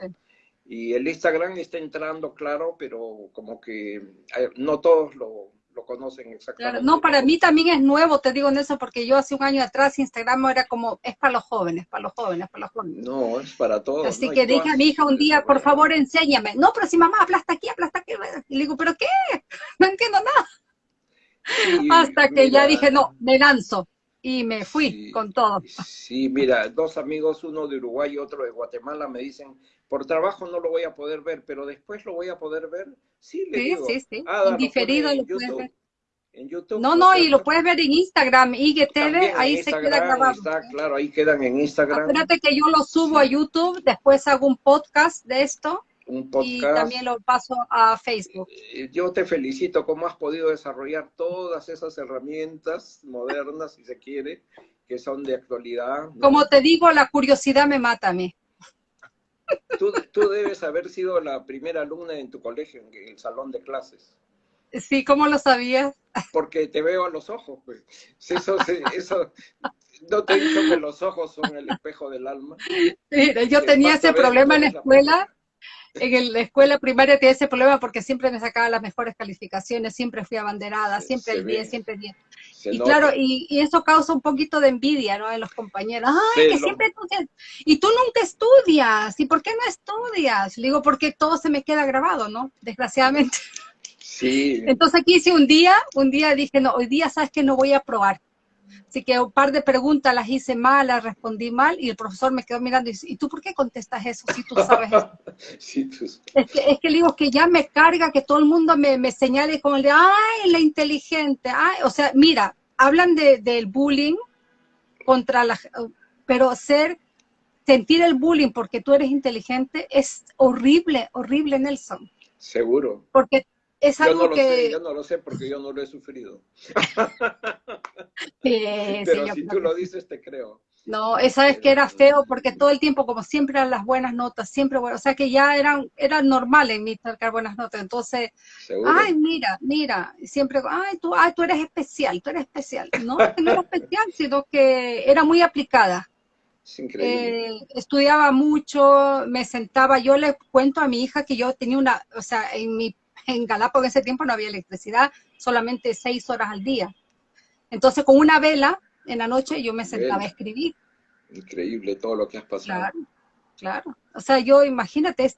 B: Y el Instagram está entrando, claro, pero como que eh, no todos lo, lo conocen exactamente.
A: Claro, no, para mí también es nuevo, te digo en eso, porque yo hace un año atrás Instagram era como, es para los jóvenes, para los jóvenes, para los jóvenes.
B: No, es para todos.
A: Así que dije a mi hija un día, por favor, enséñame. No, pero si mamá, aplasta aquí, aplasta aquí. Y le digo, ¿pero qué? No entiendo nada.
B: Sí,
A: Hasta que ya dije, no, me lanzo. Y me fui
B: Sí.
A: con todo.
B: Sí, mira, dos amigos, uno de Uruguay y otro de Guatemala, me dicen, por trabajo no lo voy a poder ver, pero después lo voy a poder ver. Sí, le
A: Sí,
B: digo.
A: sí, sí.
B: "Ada, lo
A: Indiferido
B: pone
A: lo
B: en
A: puedes
B: YouTube".
A: ver.
B: En YouTube.
A: No, no, y lo puedes ver en Instagram, IGTV,
B: en
A: ahí se queda
B: Instagram
A: grabado.
B: Está, claro, ahí quedan en Instagram
A: Acuérdate que yo lo subo a YouTube, después hago un podcast de esto
B: un
A: y
B: podcast.
A: también lo paso a Facebook.
B: Eh, Yo te felicito cómo has podido desarrollar todas esas herramientas modernas, si se quiere, que son de actualidad. ¿no?
A: Como te digo, la curiosidad me mata a mí.
B: Tú, tú debes haber sido la primera alumna en tu colegio, en el salón de clases.
A: Sí, ¿cómo lo sabías?
B: porque te veo a los ojos, pues. Eso, eso, no te he dicho que los ojos son el espejo del alma.
A: Mira, yo
B: Sí,
A: tenía ese problema en la escuela. En la escuela primaria tenía ese problema porque siempre me sacaba las mejores calificaciones, siempre fui abanderada, siempre el 10,
B: ve.
A: siempre el 10.
B: Se
A: Y
B: nota.
A: claro, y, y eso causa un poquito de envidia, ¿no? En los compañeros. Ay, que
B: lo-
A: siempre tú Y tú nunca estudias. ¿Y por qué no estudias? Le digo, porque todo se me queda grabado, ¿no? Desgraciadamente.
B: Sí,
A: Entonces aquí hice un día, un día dije, no, hoy día sabes que no voy a probar. Así que un par de preguntas las hice mal, las respondí mal, y el profesor me quedó mirando y dice, ¿y tú por qué contestas eso si tú sabes eso?
B: sí, pues,
A: Es que, es que le digo que ya me carga que todo el mundo me, me señale como el de, ay, la inteligente, ay, o sea, mira, hablan de, del bullying contra la, pero ser, sentir el bullying porque tú eres inteligente es horrible, horrible, Nelson,
B: seguro.
A: porque es
B: Yo
A: algo
B: no lo sé,
A: que...
B: yo no lo sé porque yo no lo he sufrido.
A: que-
B: Pero
A: sí,
B: si tú
A: que
B: lo dices, te creo.
A: No, esa vez que era feo porque todo el tiempo, como siempre, eran las buenas notas, siempre, bueno, o sea que ya eran, era normal en mí sacar buenas notas, entonces
B: Seguro.
A: Ay, mira, mira, siempre, ay, tú, ay, tú eres especial, tú eres especial. No, no era especial, sino que era muy aplicada.
B: es increíble.
A: Eh, estudiaba mucho, me sentaba, yo le cuento a mi hija que yo tenía una, o sea, en mi, en Galápagos en ese tiempo no había electricidad, solamente seis horas al día. Entonces, con una vela en la noche yo me sentaba a escribir.
B: Increíble todo lo que has pasado.
A: Claro, claro. O sea, yo imagínate,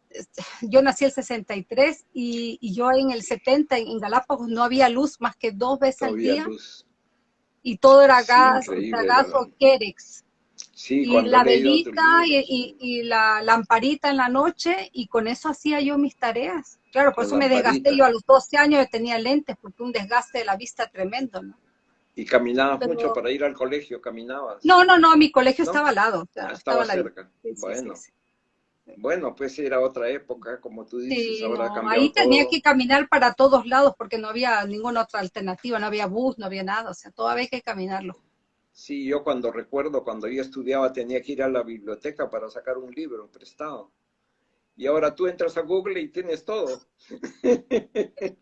A: yo nací el 63 y, y yo en el 70 en Galápagos no había luz más que dos veces al día
B: luz.
A: y todo era gas, gas o Kerex.
B: Sí,
A: y la velita y- y la lamparita en la noche y con eso hacía yo mis tareas. Claro, por eso me desgasté yo a los 12 años yo tenía lentes porque un desgaste de la vista tremendo, ¿no?
B: Y caminabas
A: Pero-
B: mucho para ir al colegio, caminabas.
A: No, no, no, mi colegio
B: ¿No?
A: estaba al lado. o sea,
B: Ah,
A: estaba
B: cerca.
A: Sí, sí, sí,
B: bueno,
A: sí.
B: bueno, pues era otra época, como tú dices, ahora
A: no, ahí tenía que caminar para todos lados porque no había ninguna otra alternativa, no había bus, no había nada, o sea, todo había que caminarlo.
B: Sí, yo cuando recuerdo, cuando yo estudiaba, tenía que ir a la biblioteca para sacar un libro prestado. Y ahora tú entras a Google y tienes todo.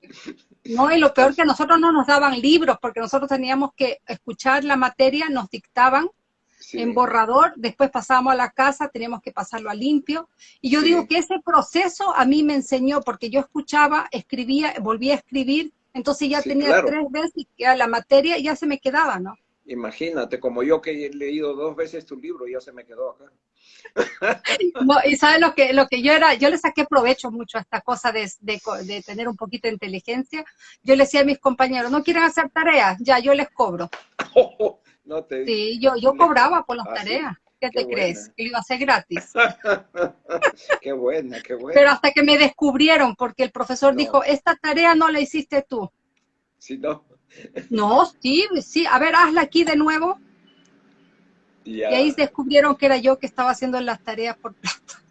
A: No, y lo peor que a nosotros no nos daban libros porque nosotros teníamos que escuchar la materia, nos dictaban
B: Sí,
A: en borrador, después pasábamos a la casa, teníamos que pasarlo a limpio. Y yo
B: Sí.
A: digo que ese proceso a mí me enseñó porque yo escuchaba, escribía, volvía a escribir, entonces ya
B: Sí,
A: tenía
B: claro.
A: tres veces que a la materia ya se me quedaba, ¿no?
B: Imagínate, como yo que he leído dos veces tu libro, ya se me quedó acá.
A: Y sabes lo que, lo que yo era, yo le saqué provecho mucho a esta cosa de, de tener un poquito de inteligencia. Yo le decía a mis compañeros, no quieren hacer tareas, ya yo les cobro.
B: no te
A: Sí, yo, yo cobraba por las
B: Ah, sí.
A: tareas. ¿Qué te crees? Que lo iba a hacer gratis.
B: qué buena, qué buena.
A: Pero hasta que me descubrieron, porque el profesor
B: No.
A: dijo, esta tarea no la hiciste tú.
B: Si no,
A: No, sí, sí, a ver, hazla aquí de nuevo.
B: Ya.
A: Y ahí descubrieron que era yo que estaba haciendo las tareas por plata.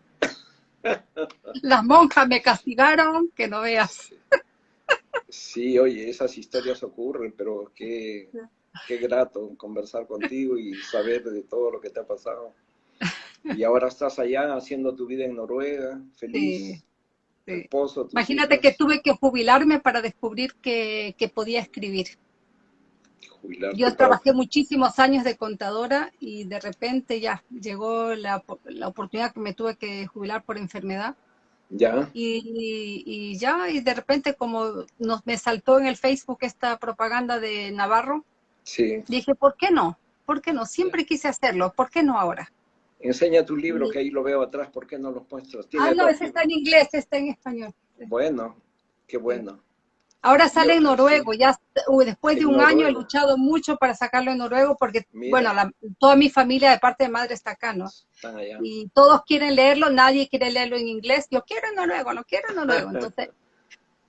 A: Las monjas me castigaron, que no veas.
B: Sí, oye, esas historias ocurren, pero qué, qué grato conversar contigo y saber de todo lo que te ha pasado. Y ahora estás allá haciendo tu vida en Noruega, feliz.
A: Esposo, Imagínate que tuve que jubilarme para descubrir que, que podía escribir. Yo trabajé muchísimos años de contadora y de repente ya llegó la, la oportunidad que me tuve que jubilar por enfermedad.
B: Ya.
A: Y, y, ya, y de repente como nos, me saltó en el Facebook esta propaganda de Navarro,
B: sí.
A: dije, ¿por qué no? ¿Por qué no? Siempre quise hacerlo, ¿por qué no ahora?
B: Enseña tu libro, que ahí lo veo atrás, ¿por qué no lo muestras?
A: Ah, no, ese está en inglés, está en español.
B: Bueno, qué bueno.
A: Ahora sale en noruego, ya después de un año he luchado mucho para sacarlo en noruego porque, bueno, toda mi familia de parte de madre está acá, ¿no?
B: Están allá.
A: Y todos quieren leerlo, nadie quiere leerlo en inglés. Yo quiero en noruego, lo quiero en noruego. Entonces,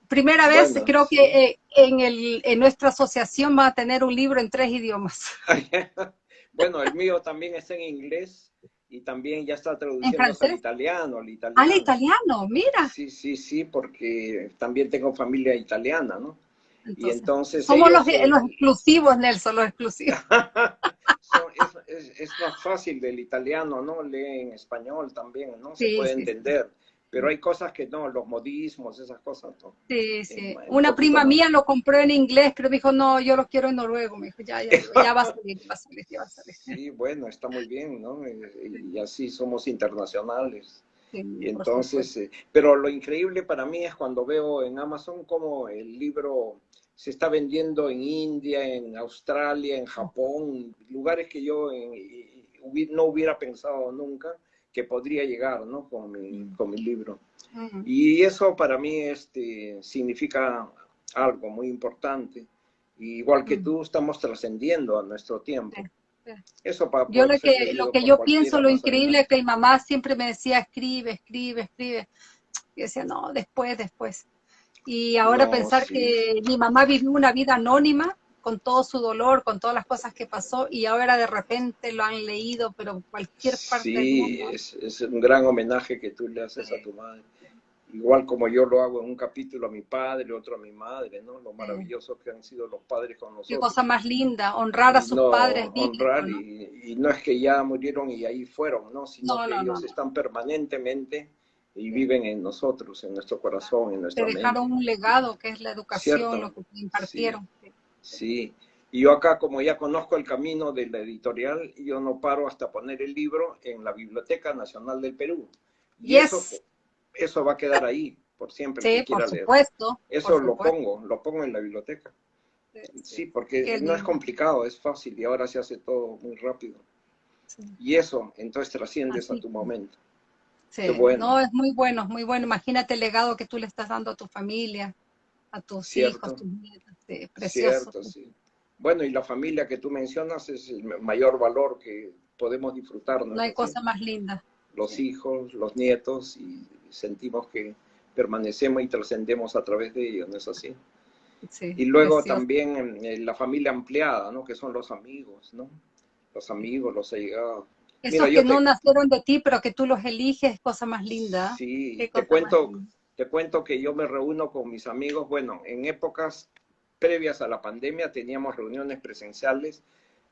A: primera vez creo que eh, en, el, en nuestra asociación va a tener un libro en tres idiomas.
B: bueno, el mío también está en inglés y también ya está traduciendo al italiano, al italiano.
A: Al italiano, mira.
B: Sí, sí, sí, porque también tengo familia italiana, ¿no? y entonces
A: somos los, los, exclusivos, Nelson, los exclusivos.
B: es, es, más fácil del italiano, ¿no? Lee en español también, ¿no? Se puede entender pero hay cosas que no, los modismos, esas cosas. ¿no?
A: Sí, sí. Una prima mía lo compró en inglés, pero me dijo, no, yo lo quiero en noruego. Me dijo, ya, ya, ya va a salir, va a salir, ya va a salir.
B: Sí, bueno, está muy bien, ¿no? Y, así somos internacionales. y entonces, eh, pero lo increíble para mí es cuando veo en Amazon como el libro se está vendiendo en India, en Australia, en Japón, lugares que yo no hubiera pensado nunca que podría llegar ¿no? con, mi, con mi libro. Y eso para mí este, significa algo muy importante. igual que tú, estamos trascendiendo a nuestro tiempo. Eso para
A: yo lo que, lo que yo pienso, lo increíble es que mi mamá siempre me decía, escribe, escribe, escribe. Y decía, no, después, después. Y ahora pensar que mi mamá vivió una vida anónima, con todo su dolor, con todas las cosas que pasó, y ahora de repente lo han leído, pero cualquier parte
B: sí, del mundo. Es, es un gran homenaje que tú le haces a tu madre. Igual como yo lo hago en un capítulo a mi padre, otro a mi madre, ¿no? Lo maravilloso que han sido los padres con nosotros.
A: Qué cosa más linda, honrar a sus padres.
B: Honrar, Y, no es que ya murieron y ahí fueron, ¿no? Sino que ellos están permanentemente y viven en nosotros, en nuestro corazón, en nuestra
A: Te dejaron un legado que es la educación, lo que impartieron.
B: Sí, y yo acá como ya conozco el camino de la editorial, yo no paro hasta poner el libro en la Biblioteca Nacional del Perú. Y eso, eso va a quedar ahí por siempre.
A: Sí, por supuesto.
B: Eso lo pongo, lo pongo en la biblioteca. Sí, porque no es complicado, es fácil y ahora se hace todo muy rápido. Y eso, entonces trasciendes a tu momento.
A: Sí, bueno. no, es muy bueno, muy bueno. Imagínate el legado que tú le estás dando a tu familia, a tus hijos, a tus nietos. Este, precioso.
B: sí. Bueno, y la familia que tú mencionas es el mayor valor que podemos disfrutar.
A: No, hay cosa más linda.
B: Los hijos, los nietos, y sentimos que permanecemos y trascendemos a través de ellos, ¿no es así? Sí, y luego también eh, la familia ampliada, ¿no? Que son los amigos, ¿no? Los amigos, los allegados.
A: Esos que no nacieron de ti, pero que tú los eliges, cosa más linda.
B: Sí, te cuento, te cuento que yo me reúno con mis amigos, bueno, en épocas previas a la pandemia teníamos reuniones presenciales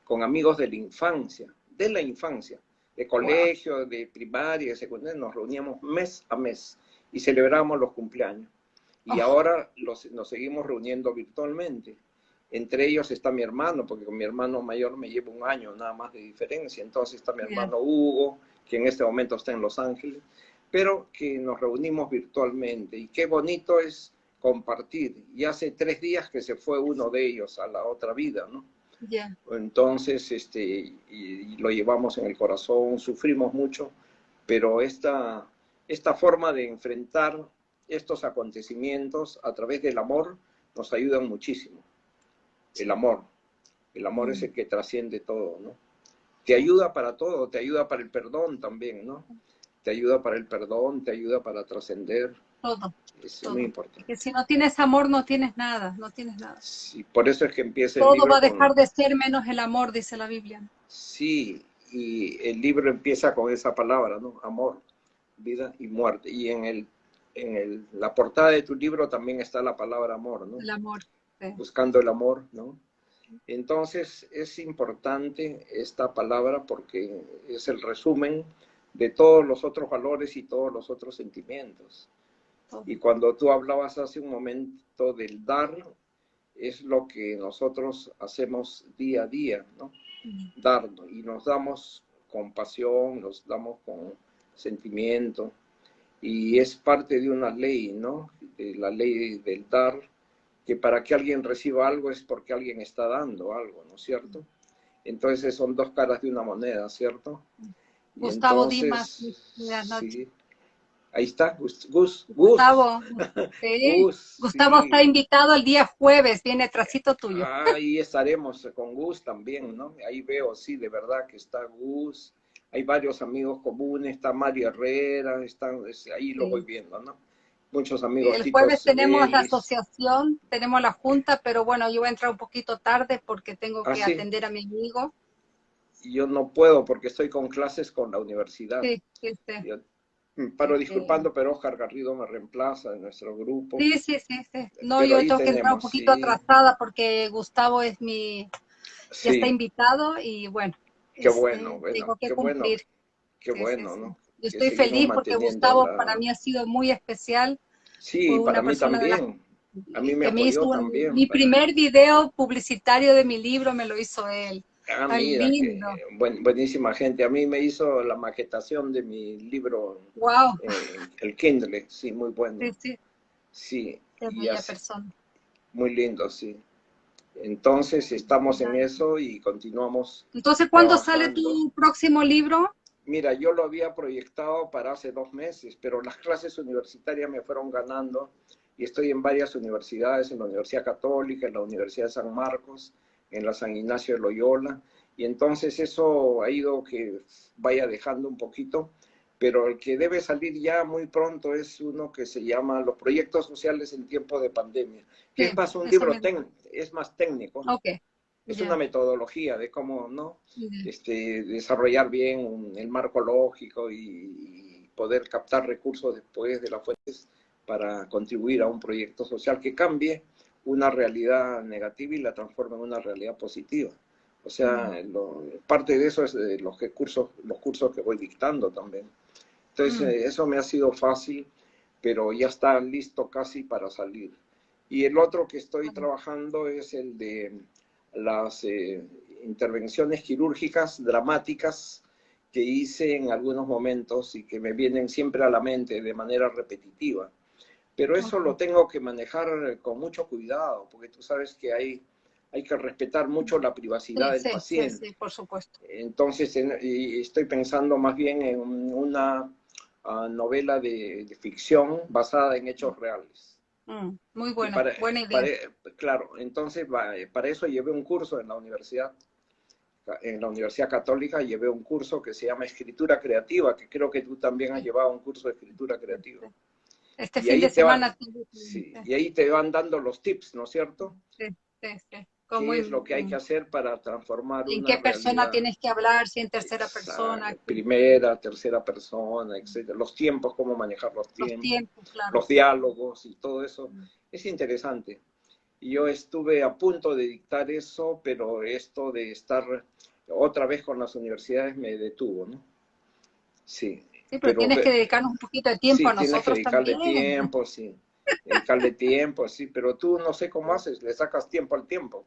B: con amigos de la infancia, de la infancia, de colegio, de primaria, de secundaria, nos reuníamos mes a mes y celebrábamos los cumpleaños. Y ahora los, nos seguimos reuniendo virtualmente. Entre ellos está mi hermano, porque con mi hermano mayor me llevo un año nada más de diferencia. Entonces está mi hermano Hugo, que en este momento está en Los Ángeles pero que nos reunimos virtualmente. Y qué bonito es compartir. Y hace tres días que se fue uno de ellos a la otra vida, ¿no? Entonces, este, y, lo llevamos en el corazón, sufrimos mucho, pero esta, esta forma de enfrentar estos acontecimientos a través del amor nos ayuda muchísimo. El amor. El amor es el que trasciende todo, ¿no? Te ayuda para todo, te ayuda para el perdón también, ¿no? te ayuda para el perdón, te ayuda para trascender.
A: Todo.
B: Es muy importante.
A: Porque si no tienes amor, no tienes nada, no tienes nada.
B: Sí, por eso es que empieza
A: el Todo va a dejar de ser menos el amor, dice la Biblia.
B: Sí, y el libro empieza con esa palabra, ¿no? Amor, vida y muerte. Y en el en el, la portada de tu libro también está la palabra amor, ¿no?
A: El amor.
B: Buscando el amor, ¿no? Entonces es importante esta palabra porque es el resumen de todos los otros valores y todos los otros sentimientos. Y cuando tú hablabas hace un momento del dar, es lo que nosotros hacemos día a día, ¿no? Darnos. Y nos damos con pasión, nos damos con sentimiento. Y es parte de una ley, ¿no? De la ley del dar, que para que alguien reciba algo es porque alguien está dando algo, ¿no es cierto? Entonces son dos caras de una moneda, ¿cierto?
A: Gustavo Dimas,
B: sí, Ahí está, Gus.
A: Gustavo, Gustavo está invitado el día jueves, viene trasito tuyo.
B: Ahí estaremos con Gus también, ¿no? Ahí veo, sí, de verdad que está Gus. Hay varios amigos comunes, está Mario Herrera, están, ahí lo voy viendo, ¿no? Muchos amigos.
A: El jueves tenemos la asociación, tenemos la junta, pero bueno, yo voy a entrar un poquito tarde porque tengo que ah, atender a mi amigo.
B: Yo no puedo porque estoy con clases con la universidad.
A: Sí, sí, sí.
B: Mm, paro disculpando, pero Oscar Garrido me reemplaza en nuestro grupo.
A: Sí, sí, sí, sí. No, yo tengo que entrar un poquito atrasada porque Gustavo es mi, ya está invitado y bueno.
B: Qué este, bueno, bueno, tengo que qué cumplir. bueno. Qué bueno, ¿no?
A: Yo estoy feliz porque Gustavo para mí ha sido muy especial.
B: Sí, para mí también. a mí me, apoyó también.
A: Mi primer video publicitario de mi libro me lo hizo él.
B: Ah, buenísima gente. A mí me hizo la maquetación de mi libro.
A: Wow.
B: el Kindle, sí, muy bueno.
A: Sí, sí.
B: Sí.
A: persona.
B: Muy lindo, sí. Entonces estamos en eso y continuamos.
A: Entonces, ¿cuándo sale tu próximo libro?
B: Mira, yo lo había proyectado para hace dos meses, pero las clases universitarias me fueron ganando y estoy en varias universidades, en la Universidad Católica, en la Universidad de San Marcos, en la San Ignacio de Loyola, y entonces eso ha ido que vaya dejando un poquito, pero el que debe salir ya muy pronto es uno que se llama Los proyectos sociales en tiempo de pandemia, que es más un libro es más técnico. Es una metodología de cómo no este, desarrollar bien el marco lógico y, poder captar recursos después de las fuentes para contribuir a un proyecto social que cambie una realidad negativa y la transforma en una realidad positiva. O sea, parte de eso es de los, cursos, los cursos que voy dictando también. Entonces, eh, eso me ha sido fácil, pero ya está listo casi para salir. Y el otro que estoy trabajando es el de las eh, intervenciones quirúrgicas dramáticas que hice en algunos momentos y que me vienen siempre a la mente de manera repetitiva. Pero eso lo tengo que manejar con mucho cuidado, porque tú sabes que hay, hay que respetar mucho la privacidad del paciente.
A: Sí, sí, por supuesto.
B: Entonces, estoy pensando más bien en una ah, novela de, ficción basada en hechos reales.
A: Mm, muy buena, buena idea.
B: claro, entonces para eso llevé un curso en la universidad, en la Universidad Católica llevé un curso que se llama Escritura Creativa, que creo que tú también has llevado un curso de Escritura Creativa.
A: Este fin de semana.
B: y ahí te van dando los tips, ¿no es cierto?
A: Sí, sí, sí.
B: ¿Qué es lo que hay que hacer para transformar
A: ¿En qué persona tienes que hablar? Si en tercera persona.
B: Primera, tercera persona, etcétera. Los tiempos, cómo manejar los tiempos. Los, tiempos, claro. los diálogos y todo eso. Mm. Es interesante. Y yo estuve a punto de dictar eso, pero esto de estar otra vez con las universidades me detuvo, ¿no? Sí,
A: Sí, pero, tienes que dedicarnos un poquito de tiempo a nosotros tienes que dedicarle
B: tiempo, sí. Dedicarle tiempo, sí. Pero tú no sé cómo haces, le sacas tiempo al tiempo.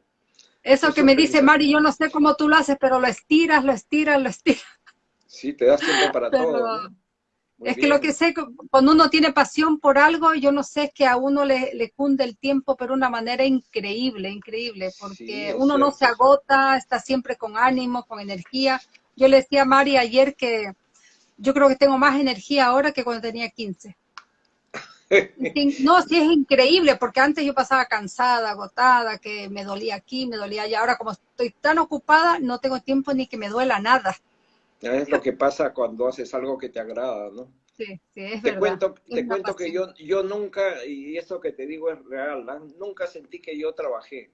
A: Eso, que me dice Mari, yo no sé cómo tú lo haces, pero lo estiras, lo estiras, lo estiras.
B: Sí, te das tiempo para todo.
A: Es que lo que sé, cuando uno tiene pasión por algo, yo no sé, es que a uno le, le cunde el tiempo, pero de una manera increíble, increíble, porque uno no se agota, está siempre con ánimo, con energía. Yo le decía a Mari ayer que yo creo que tengo más energía ahora que cuando tenía 15. No, sí es increíble, porque antes yo pasaba cansada, agotada, que me dolía aquí, me dolía allá. Ahora como estoy tan ocupada, no tengo tiempo ni que me duela nada.
B: Es lo que pasa cuando haces algo que te agrada, ¿no?
A: Sí, sí, es
B: te
A: verdad.
B: Cuento, te cuento que yo, yo nunca, y eso que te digo es real, nunca sentí que yo trabajé.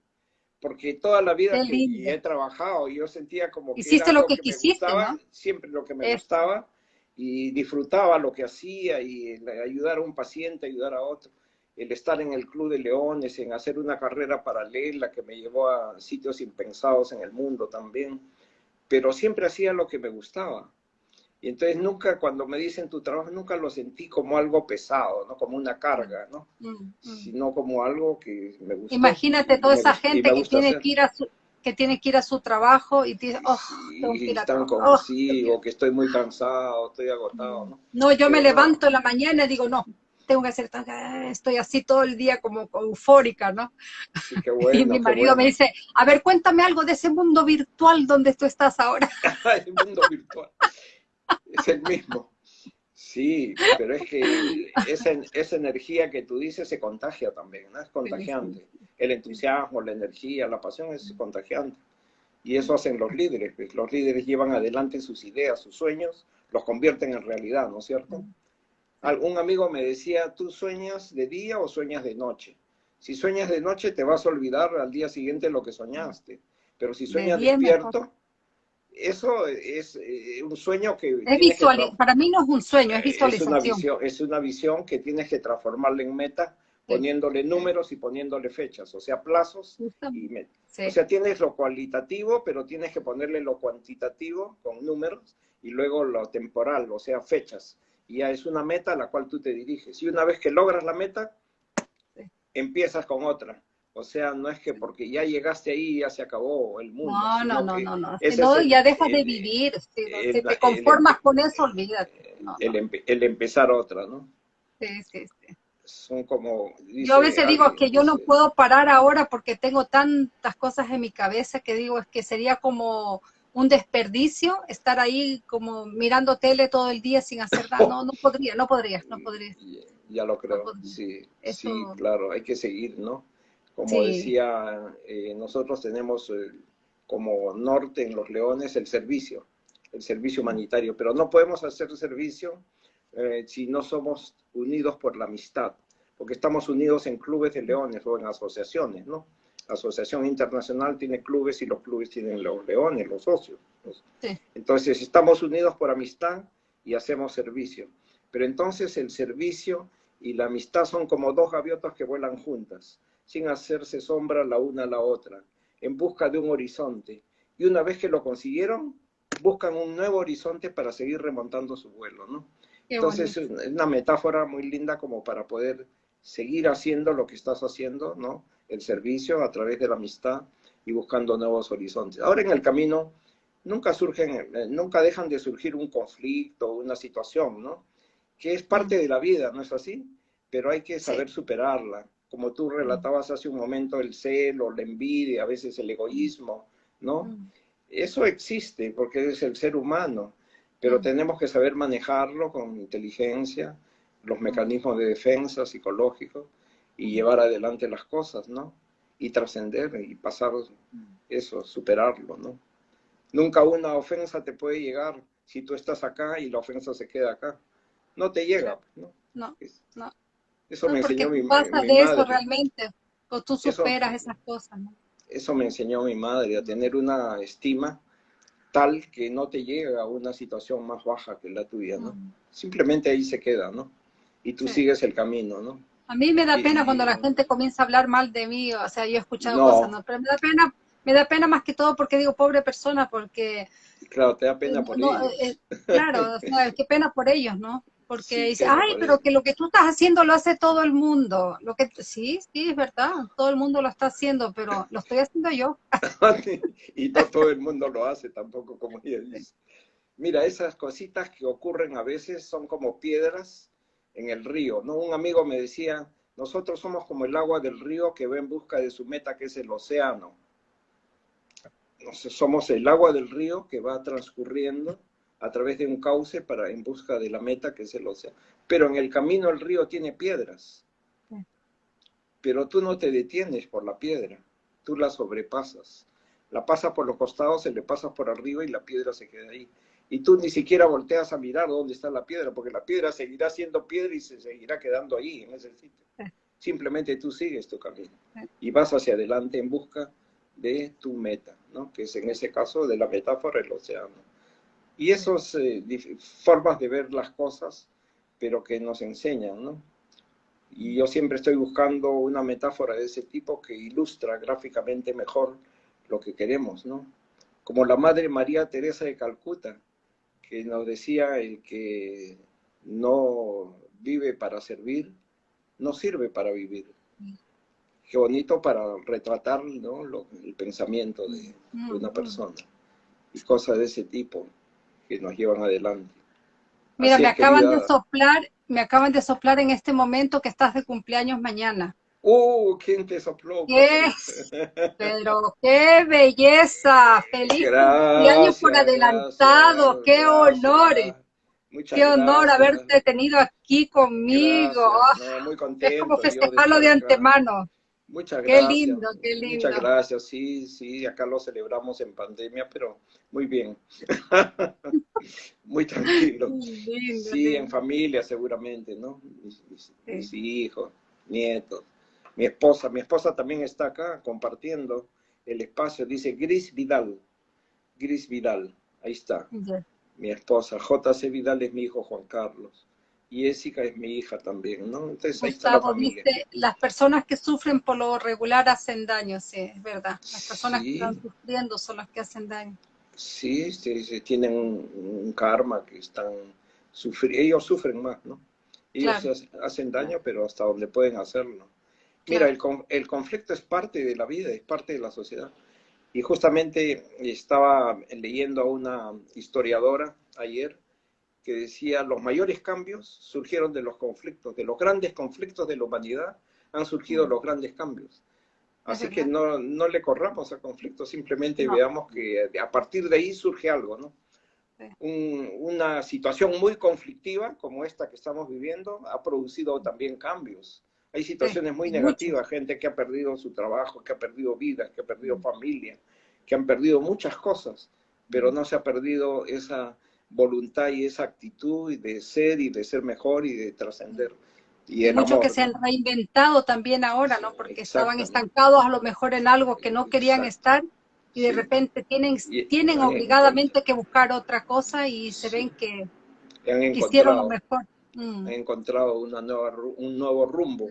B: Porque toda la vida que he trabajado, yo sentía como que
A: Hiciste lo que, quisiste, ¿no?
B: siempre lo que me gustaba y disfrutaba lo que hacía y ayudar a un paciente, ayudar a otro. el estar en el Club de Leones, en hacer una carrera paralela que me llevó a sitios impensados en el mundo también, pero siempre hacía lo que me gustaba. Y entonces nunca, cuando me dicen tu trabajo, nunca lo sentí como algo pesado, ¿no? Como una carga, ¿no? Mm, mm. Sino como algo que me gusta.
A: Imagínate toda esa gente que tiene que ir a su, que tiene que ir a su trabajo y dice, oh, tengo que ir a
B: como, oh, que estoy muy cansado, estoy agotado, ¿no?
A: No, yo me levanto en la mañana y digo, no, tengo que hacer, estoy así todo el día como eufórica, ¿no? y mi marido me dice, a ver, cuéntame algo de ese mundo virtual donde tú estás ahora.
B: el mundo virtual, es el mismo. Sí, pero es que esa, esa, energía que tú dices se contagia también, ¿no? Es contagiante. El entusiasmo, la energía, la pasión es contagiante. Y eso hacen los líderes. Pues. Los líderes llevan adelante sus ideas, sus sueños, los convierten en realidad, ¿no es cierto? Un amigo me decía, ¿tú sueñas de día o sueñas de noche? Si sueñas de noche te vas a olvidar al día siguiente lo que soñaste. Pero si sueñas despierto, eso es eh, un sueño que...
A: Es visual, para mí no es un sueño, es visualización.
B: Es una visión, es una visión que tienes que transformarla en meta poniéndole números y poniéndole fechas, o sea, plazos y metas. O sea, tienes lo cualitativo, pero tienes que ponerle lo cuantitativo con números y luego lo temporal, o sea, fechas. Y ya es una meta a la cual tú te diriges. Y una vez que logras la meta, empiezas con otra. O sea, no es que porque ya llegaste ahí ya se acabó el mundo.
A: No, no, no, no, no. ya dejas de vivir. Si, te conformas con eso, olvídate.
B: el, el, empezar otra, ¿no?
A: Sí, sí, sí.
B: Son como...
A: yo a veces digo que yo no puedo parar ahora porque tengo tantas cosas en mi cabeza que digo es que sería como un desperdicio estar ahí como mirando tele todo el día sin hacer nada. No, no podría, no podría, no podría.
B: Ya lo creo, sí, sí, claro, hay que seguir, ¿no? Como decía, eh, nosotros tenemos eh, como norte en Los Leones el servicio, el servicio humanitario, pero no podemos hacer servicio eh, si no somos unidos por la amistad, porque estamos unidos en clubes de leones o en asociaciones, ¿no? La Asociación Internacional tiene clubes y los clubes tienen los leones, los socios. Entonces, estamos unidos por amistad y hacemos servicio. Pero entonces el servicio y la amistad son como dos gaviotas que vuelan juntas sin hacerse sombra la una a la otra, en busca de un horizonte. Y una vez que lo consiguieron, buscan un nuevo horizonte para seguir remontando su vuelo, ¿no? Entonces es una metáfora muy linda como para poder seguir haciendo lo que estás haciendo, ¿no? El servicio a través de la amistad y buscando nuevos horizontes. Ahora en el camino nunca surgen, eh, nunca dejan de surgir un conflicto, una situación, ¿no? Que es parte de la vida, ¿no es así? Pero hay que saber superarla como tú relatabas hace un momento, el celo, la envidia, a veces el egoísmo, ¿no? Eso existe porque es el ser humano, pero tenemos que saber manejarlo con inteligencia, los mecanismos de defensa psicológicos y llevar adelante las cosas, ¿no? Y trascender y pasar eso, superarlo, ¿no? Nunca una ofensa te puede llegar si tú estás acá y la ofensa se queda acá. No te llega, ¿no?
A: No, no.
B: Eso me enseñó mi,
A: pasa de eso realmente, o tú superas esas cosas, ¿no?
B: Eso me enseñó mi madre, a tener una estima tal que no te llega a una situación más baja que la tuya, ¿no? Mm. Simplemente ahí se queda, ¿no? Y tú sigues el camino, ¿no?
A: A mí me da pena cuando la gente comienza a hablar mal de mí, o sea, yo he escuchado cosas, ¿no? Pero me da pena, me da pena más que todo porque digo pobre persona, porque...
B: Claro, te da pena por ellos.
A: Eh, claro, o sea, qué pena por ellos, ¿no? Porque dice, ay, pero que lo que tú estás haciendo lo hace todo el mundo. Lo que sí, sí, es verdad, todo el mundo lo está haciendo, pero lo estoy haciendo yo.
B: y no todo el mundo lo hace tampoco, como ella dice. Mira, esas cositas que ocurren a veces son como piedras en el río, ¿no? Un amigo me decía, nosotros somos como el agua del río que va en busca de su meta, que es el océano. somos el agua del río que va transcurriendo a través de un cauce para en busca de la meta que es el océano. Pero en el camino el río tiene piedras. Pero tú no te detienes por la piedra, tú la sobrepasas. La pasas por los costados, se le pasas por arriba y la piedra se queda ahí. Y tú ni siquiera volteas a mirar dónde está la piedra, porque la piedra seguirá siendo piedra y se seguirá quedando ahí, en ese sitio. Simplemente tú sigues tu camino y vas hacia adelante en busca de tu meta, ¿no? que es en ese caso de la metáfora el océano. Y esas eh, formas de ver las cosas, pero que nos enseñan, ¿no? Y yo siempre estoy buscando una metáfora de ese tipo que ilustra gráficamente mejor lo que queremos, ¿no? Como la Madre María Teresa de Calcuta, que nos decía el que no vive para servir, no sirve para vivir. Qué bonito para retratar ¿no? el pensamiento de, una persona y cosas de ese tipo que nos llevan adelante.
A: Mira, me acaban de soplar, me acaban de soplar en este momento que estás de cumpleaños mañana.
B: ¡Uh! ¿Quién te sopló?
A: ¿Qué? Pero qué belleza. Feliz cumpleaños por adelantado. qué honores. qué honor haberte tenido aquí conmigo. muy contento, es como festejarlo de antemano.
B: Muchas gracias.
A: Qué lindo, qué lindo.
B: Muchas gracias. Sí, sí, acá lo celebramos en pandemia, pero muy bien. muy tranquilo. sí, en familia seguramente, ¿no? mis hijos, nietos mi esposa. Mi esposa también está acá compartiendo el espacio. Dice Gris Vidal. Gris Vidal. Ahí está. Mi esposa. JC Vidal es mi hijo Juan Carlos. Y Jessica es mi hija también, ¿no? Entonces ahí está la familia.
A: Las personas que sufren por lo regular hacen daño, sí, es verdad. Las personas que están sufriendo son las que hacen daño.
B: Sí, sí, tienen un, karma que están sufriendo. Ellos sufren más, ¿no? Ellos hacen daño, pero hasta donde pueden hacerlo. Mira, el, el, conflicto es parte de la vida, es parte de la sociedad. Y justamente estaba leyendo a una historiadora ayer que decía, los mayores cambios surgieron de los conflictos, de los grandes conflictos de la humanidad han surgido mm. los grandes cambios. Así que no, no, le corramos al conflicto, simplemente veamos que a partir de ahí surge algo, ¿no? una situación muy conflictiva como esta que estamos viviendo ha producido también cambios hay situaciones muy negativas, gente que ha perdido su trabajo, que ha perdido vidas, que ha perdido mm. familia, que han perdido muchas cosas, pero no se ha perdido esa voluntad y esa actitud de ser y de ser mejor y de trascender.
A: Y Muchos que se han reinventado también ahora, ¿no? Porque estaban estancados a lo mejor en algo que no querían estar y de repente tienen, tienen obligadamente que buscar otra cosa y se ven que hicieron lo mejor.
B: Mm. Han encontrado una nueva, un nuevo rumbo,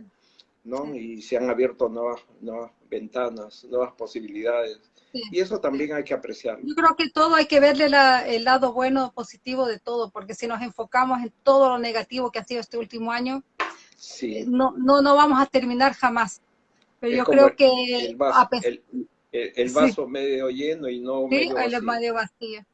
B: ¿no? Y se han abierto nuevas, nuevas ventanas, nuevas posibilidades. Y eso también hay que apreciarlo.
A: Yo creo que todo hay que verle el lado bueno, positivo de todo, porque si nos enfocamos en todo lo negativo que ha sido este último año, sí. no, no, no vamos a terminar jamás. Pero yo creo que...
B: El vaso, el, vaso medio lleno y no medio
A: vacío. el medio vacío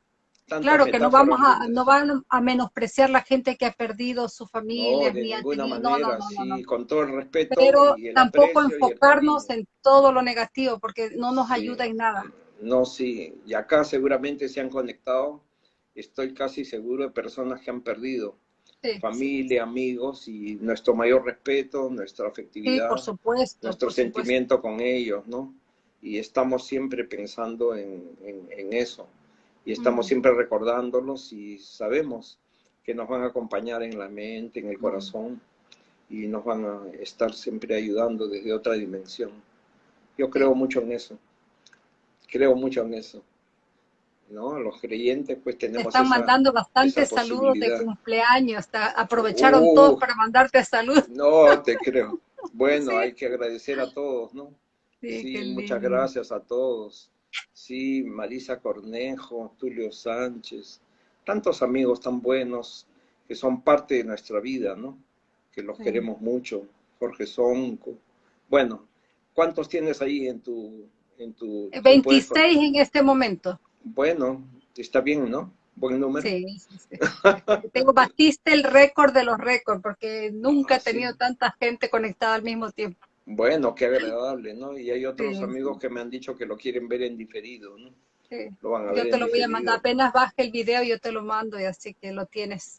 A: claro que no vamos a no van a menospreciar la gente que ha perdido su familia
B: no, de ninguna manera, sí, con todo el respeto
A: pero tampoco enfocarnos en todo lo negativo porque no nos ayuda en nada.
B: No sí y acá seguramente se han conectado estoy casi seguro de personas que han perdido familia amigos y nuestro mayor respeto nuestra afectividad
A: por supuesto
B: nuestro sentimiento con ellos no y estamos siempre pensando en, en eso y estamos siempre recordándolos y sabemos que nos van a acompañar en la mente, en el corazón y nos van a estar siempre ayudando desde otra dimensión. Yo creo mucho en eso, creo mucho en eso. ¿no? Los creyentes pues tenemos
A: Están mandando bastantes saludos de cumpleaños, aprovecharon todos para mandarte salud.
B: No, te creo. Bueno, hay que agradecer a todos, ¿no? sí muchas gracias a todos. Sí, Marisa Cornejo, Tulio Sánchez, tantos amigos tan buenos que son parte de nuestra vida, ¿no? Que los queremos mucho. Jorge Sonco. Bueno, ¿cuántos tienes ahí en tu... En tu
A: 26 en este momento.
B: Bueno, está bien, ¿no? Buen número. Sí, sí,
A: sí. Tengo, batiste el récord de los récords, porque nunca he ah, tenido tanta gente conectada al mismo tiempo.
B: Bueno, qué agradable, ¿no? Y hay otros amigos que me han dicho que lo quieren ver en diferido, ¿no?
A: Sí. Lo van a yo te lo voy a mandar, apenas baje el video yo te lo mando y así que lo tienes.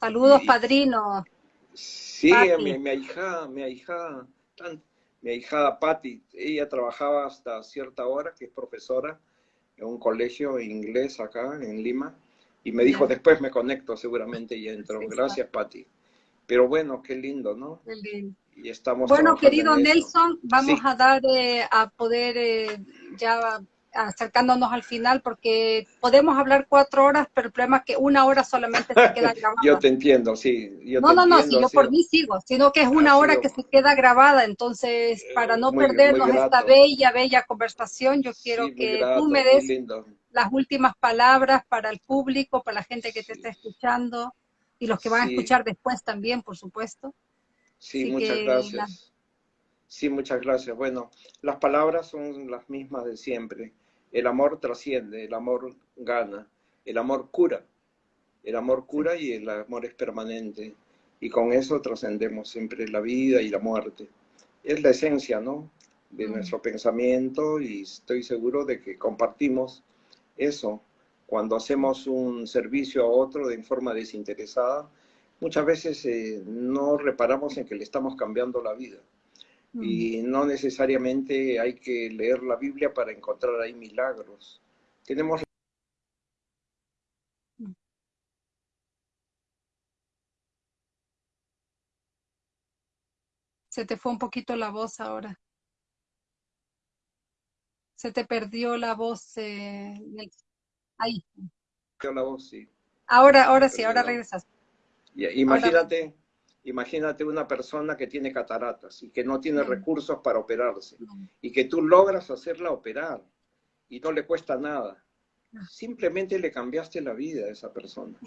A: Saludos, padrino.
B: Sí, mi, mi hija, mi hija, mi hija Patti, ella trabajaba hasta cierta hora, que es profesora en un colegio inglés acá en Lima, y me dijo, después me conecto seguramente y entro. Gracias, Patti. Pero bueno, qué lindo, ¿no? Qué lindo y estamos
A: Bueno, querido Nelson, vamos a dar eh, a poder eh, ya acercándonos al final, porque podemos hablar cuatro horas, pero el problema es que una hora solamente se queda grabada.
B: yo te entiendo, sí.
A: no, no, no, si yo por mí sigo, sino que es una hora que se queda grabada, entonces eh, para no perdernos esta bella, bella conversación, yo quiero que tú me des las últimas palabras para el público, para la gente que te está escuchando y los que van a escuchar después también, por supuesto.
B: Sí, muchas gracias. Sí, muchas gracias. Bueno, las palabras son las mismas de siempre. El amor trasciende, el amor gana, el amor cura. El amor cura y el amor es permanente. Y con eso trascendemos siempre la vida y la muerte. Es la esencia, ¿no? De mm. nuestro pensamiento y estoy seguro de que compartimos eso cuando hacemos un servicio a otro de forma desinteresada. Muchas veces eh, no reparamos en que le estamos cambiando la vida. Y no necesariamente hay que leer la Biblia para encontrar ahí milagros. Tenemos
A: Se te fue un poquito la voz ahora. Se te perdió la voz. Eh, ahí.
B: La voz, sí.
A: Ahora, ahora sí, ahora regresas.
B: Imagínate, Imagínate una persona que tiene cataratas y que no tiene recursos para operarse y que tú logras hacerla operar y no le cuesta nada. Simplemente le cambiaste la vida a esa persona.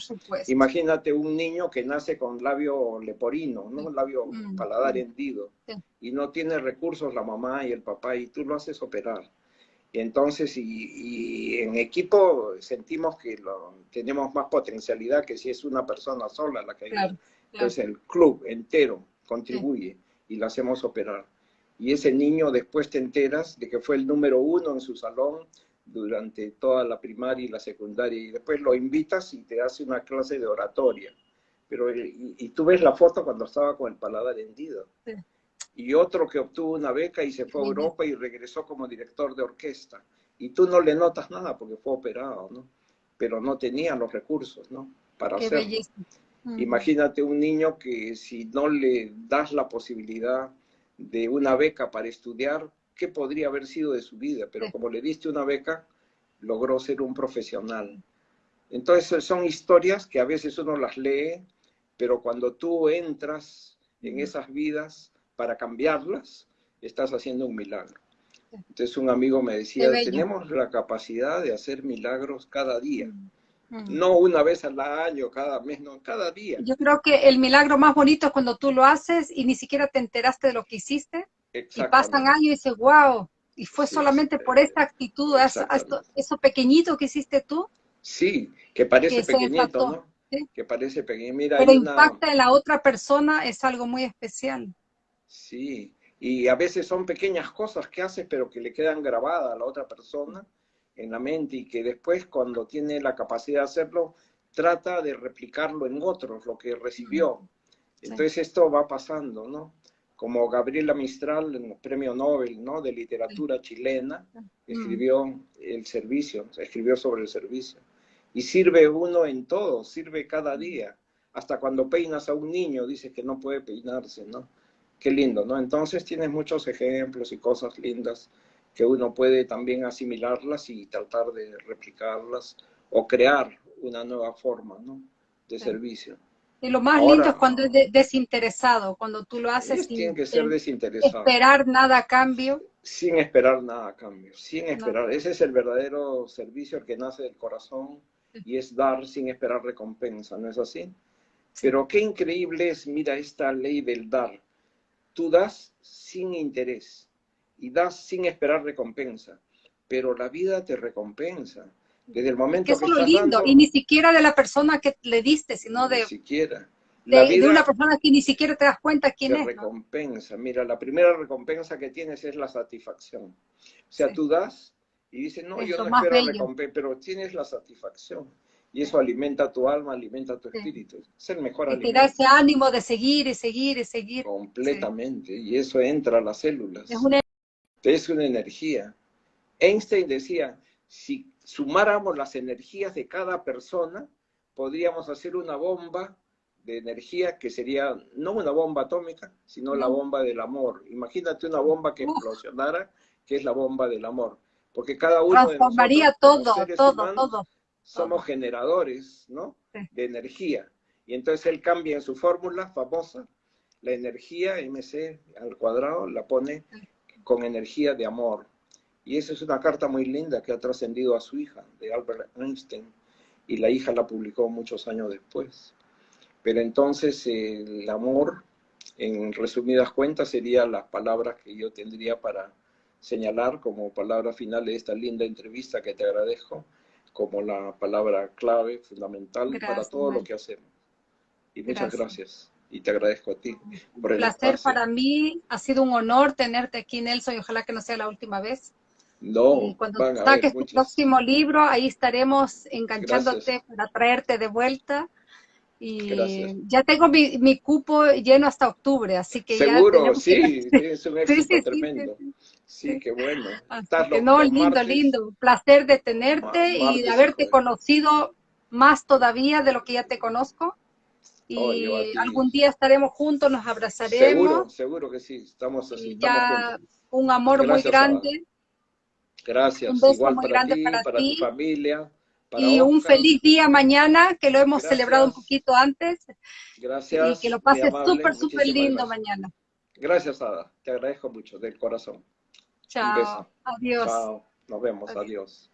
B: Imagínate un niño que nace con labio leporino, ¿no? labio mm, paladar hendido, y no tiene recursos la mamá y el papá, y tú lo haces operar. Y entonces, y, en equipo sentimos que tenemos más potencialidad que si es una persona sola la que entonces el club entero contribuye y lo hacemos operar. Y ese niño después te enteras de que fue el número uno en su salón durante toda la primaria y la secundaria y después lo invitas y te hace una clase de oratoria. Pero, y, tú ves la foto cuando estaba con el paladar hendido. Y otro que obtuvo una beca y se fue a Europa y regresó como director de orquesta. Y tú no le notas nada porque fue operado, ¿no? Pero no tenía los recursos, ¿no? Para hacerlo. Imagínate un niño que si no le das la posibilidad de una beca para estudiar, ¿qué podría haber sido de su vida? Pero como le diste una beca, logró ser un profesional. Entonces son historias que a veces uno las lee, pero cuando tú entras en esas vidas para cambiarlas, estás haciendo un milagro. Entonces un amigo me decía, tenemos la capacidad de hacer milagros cada día. No una vez al año, cada mes, no, cada día.
A: Yo creo que el milagro más bonito es cuando tú lo haces y ni siquiera te enteraste de lo que hiciste. Y pasan años y dices, wow, y fue solamente por esta actitud, eso, pequeñito que hiciste tú.
B: Sí, que parece pequeñito, ¿no? Que parece pequeñito. Mira,
A: Pero impacta en la otra persona, es algo muy especial.
B: Sí, y a veces son pequeñas cosas que haces, pero que le quedan grabadas a la otra persona en la mente y que después cuando tiene la capacidad de hacerlo, trata de replicarlo en otros, lo que recibió. Entonces esto va pasando, ¿no? Como Gabriela Mistral, el premio Nobel, ¿no? De literatura chilena, escribió el servicio, escribió sobre el servicio. Y sirve uno en todo, sirve cada día. Hasta cuando peinas a un niño, dice que no puede peinarse, ¿no? Qué lindo, ¿no? Entonces tienes muchos ejemplos y cosas lindas que uno puede también asimilarlas y tratar de replicarlas o crear una nueva forma ¿no? de servicio.
A: Y lo más lindo es cuando es desinteresado, cuando tú lo haces
B: sin que ser desinteresado.
A: esperar nada a cambio.
B: Sin esperar nada a cambio, sin esperar. Ese es el verdadero servicio que nace del corazón y es dar sin esperar recompensa, ¿no es así? Pero qué increíble es, mira, esta ley del dar. Tú das sin interés y das sin esperar recompensa, pero la vida te recompensa. Desde el momento que,
A: es lo lindo, y ni siquiera de la persona que le diste, sino de...
B: Ni siquiera.
A: de, una persona que ni siquiera te das cuenta quién
B: es. recompensa. Mira, la primera recompensa que tienes es la satisfacción. O sea, tú das y dices, no, yo no espero recompensa, pero tienes la satisfacción. Y eso alimenta tu alma, alimenta tu espíritu. Es el mejor
A: y alimento. Te da ese ánimo de seguir y seguir y seguir.
B: Completamente. Y eso entra a las células. Es una es una energía. Einstein decía, si sumáramos las energías de cada persona, podríamos hacer una bomba de energía que sería no una bomba atómica, sino la bomba del amor. Imagínate una bomba que explosionara, que es la bomba del amor. porque cada uno
A: transformaría
B: de
A: todo, todo, todo.
B: Somos generadores, ¿no? De energía. Y entonces él cambia en su fórmula famosa la energía MC al cuadrado, la pone con energía de amor. Y esa es una carta muy linda que ha trascendido a su hija, de Albert Einstein, y la hija la publicó muchos años después. Pero entonces el amor, en resumidas cuentas, serían las palabras que yo tendría para señalar como palabra final de esta linda entrevista que te agradezco, como la palabra clave, fundamental para todo lo que hacemos. Y muchas gracias. Y te agradezco a ti.
A: Por el placer para mí, ha sido un honor tenerte aquí, Nelson, y ojalá que no sea la última vez.
B: No,
A: cuando saques tu próximo libro, ahí estaremos enganchándote para traerte de vuelta. Y ya tengo mi, cupo lleno hasta octubre, así que
B: Seguro, sí, es un éxito tremendo. Sí, qué bueno.
A: no, lindo, lindo. Placer de tenerte y de haberte conocido más todavía de lo que ya te conozco. Y algún día estaremos juntos, nos abrazaremos.
B: Seguro, seguro que sí, estamos así.
A: ya un amor muy grande.
B: Gracias.
A: Un beso muy grande para, ti.
B: tu familia.
A: y un feliz día mañana, que lo hemos celebrado un poquito antes.
B: Gracias.
A: Y que lo pases súper, súper lindo mañana.
B: Gracias, Ada. Te agradezco mucho, del corazón.
A: Chao. Adiós.
B: Chao. Nos vemos. Adiós.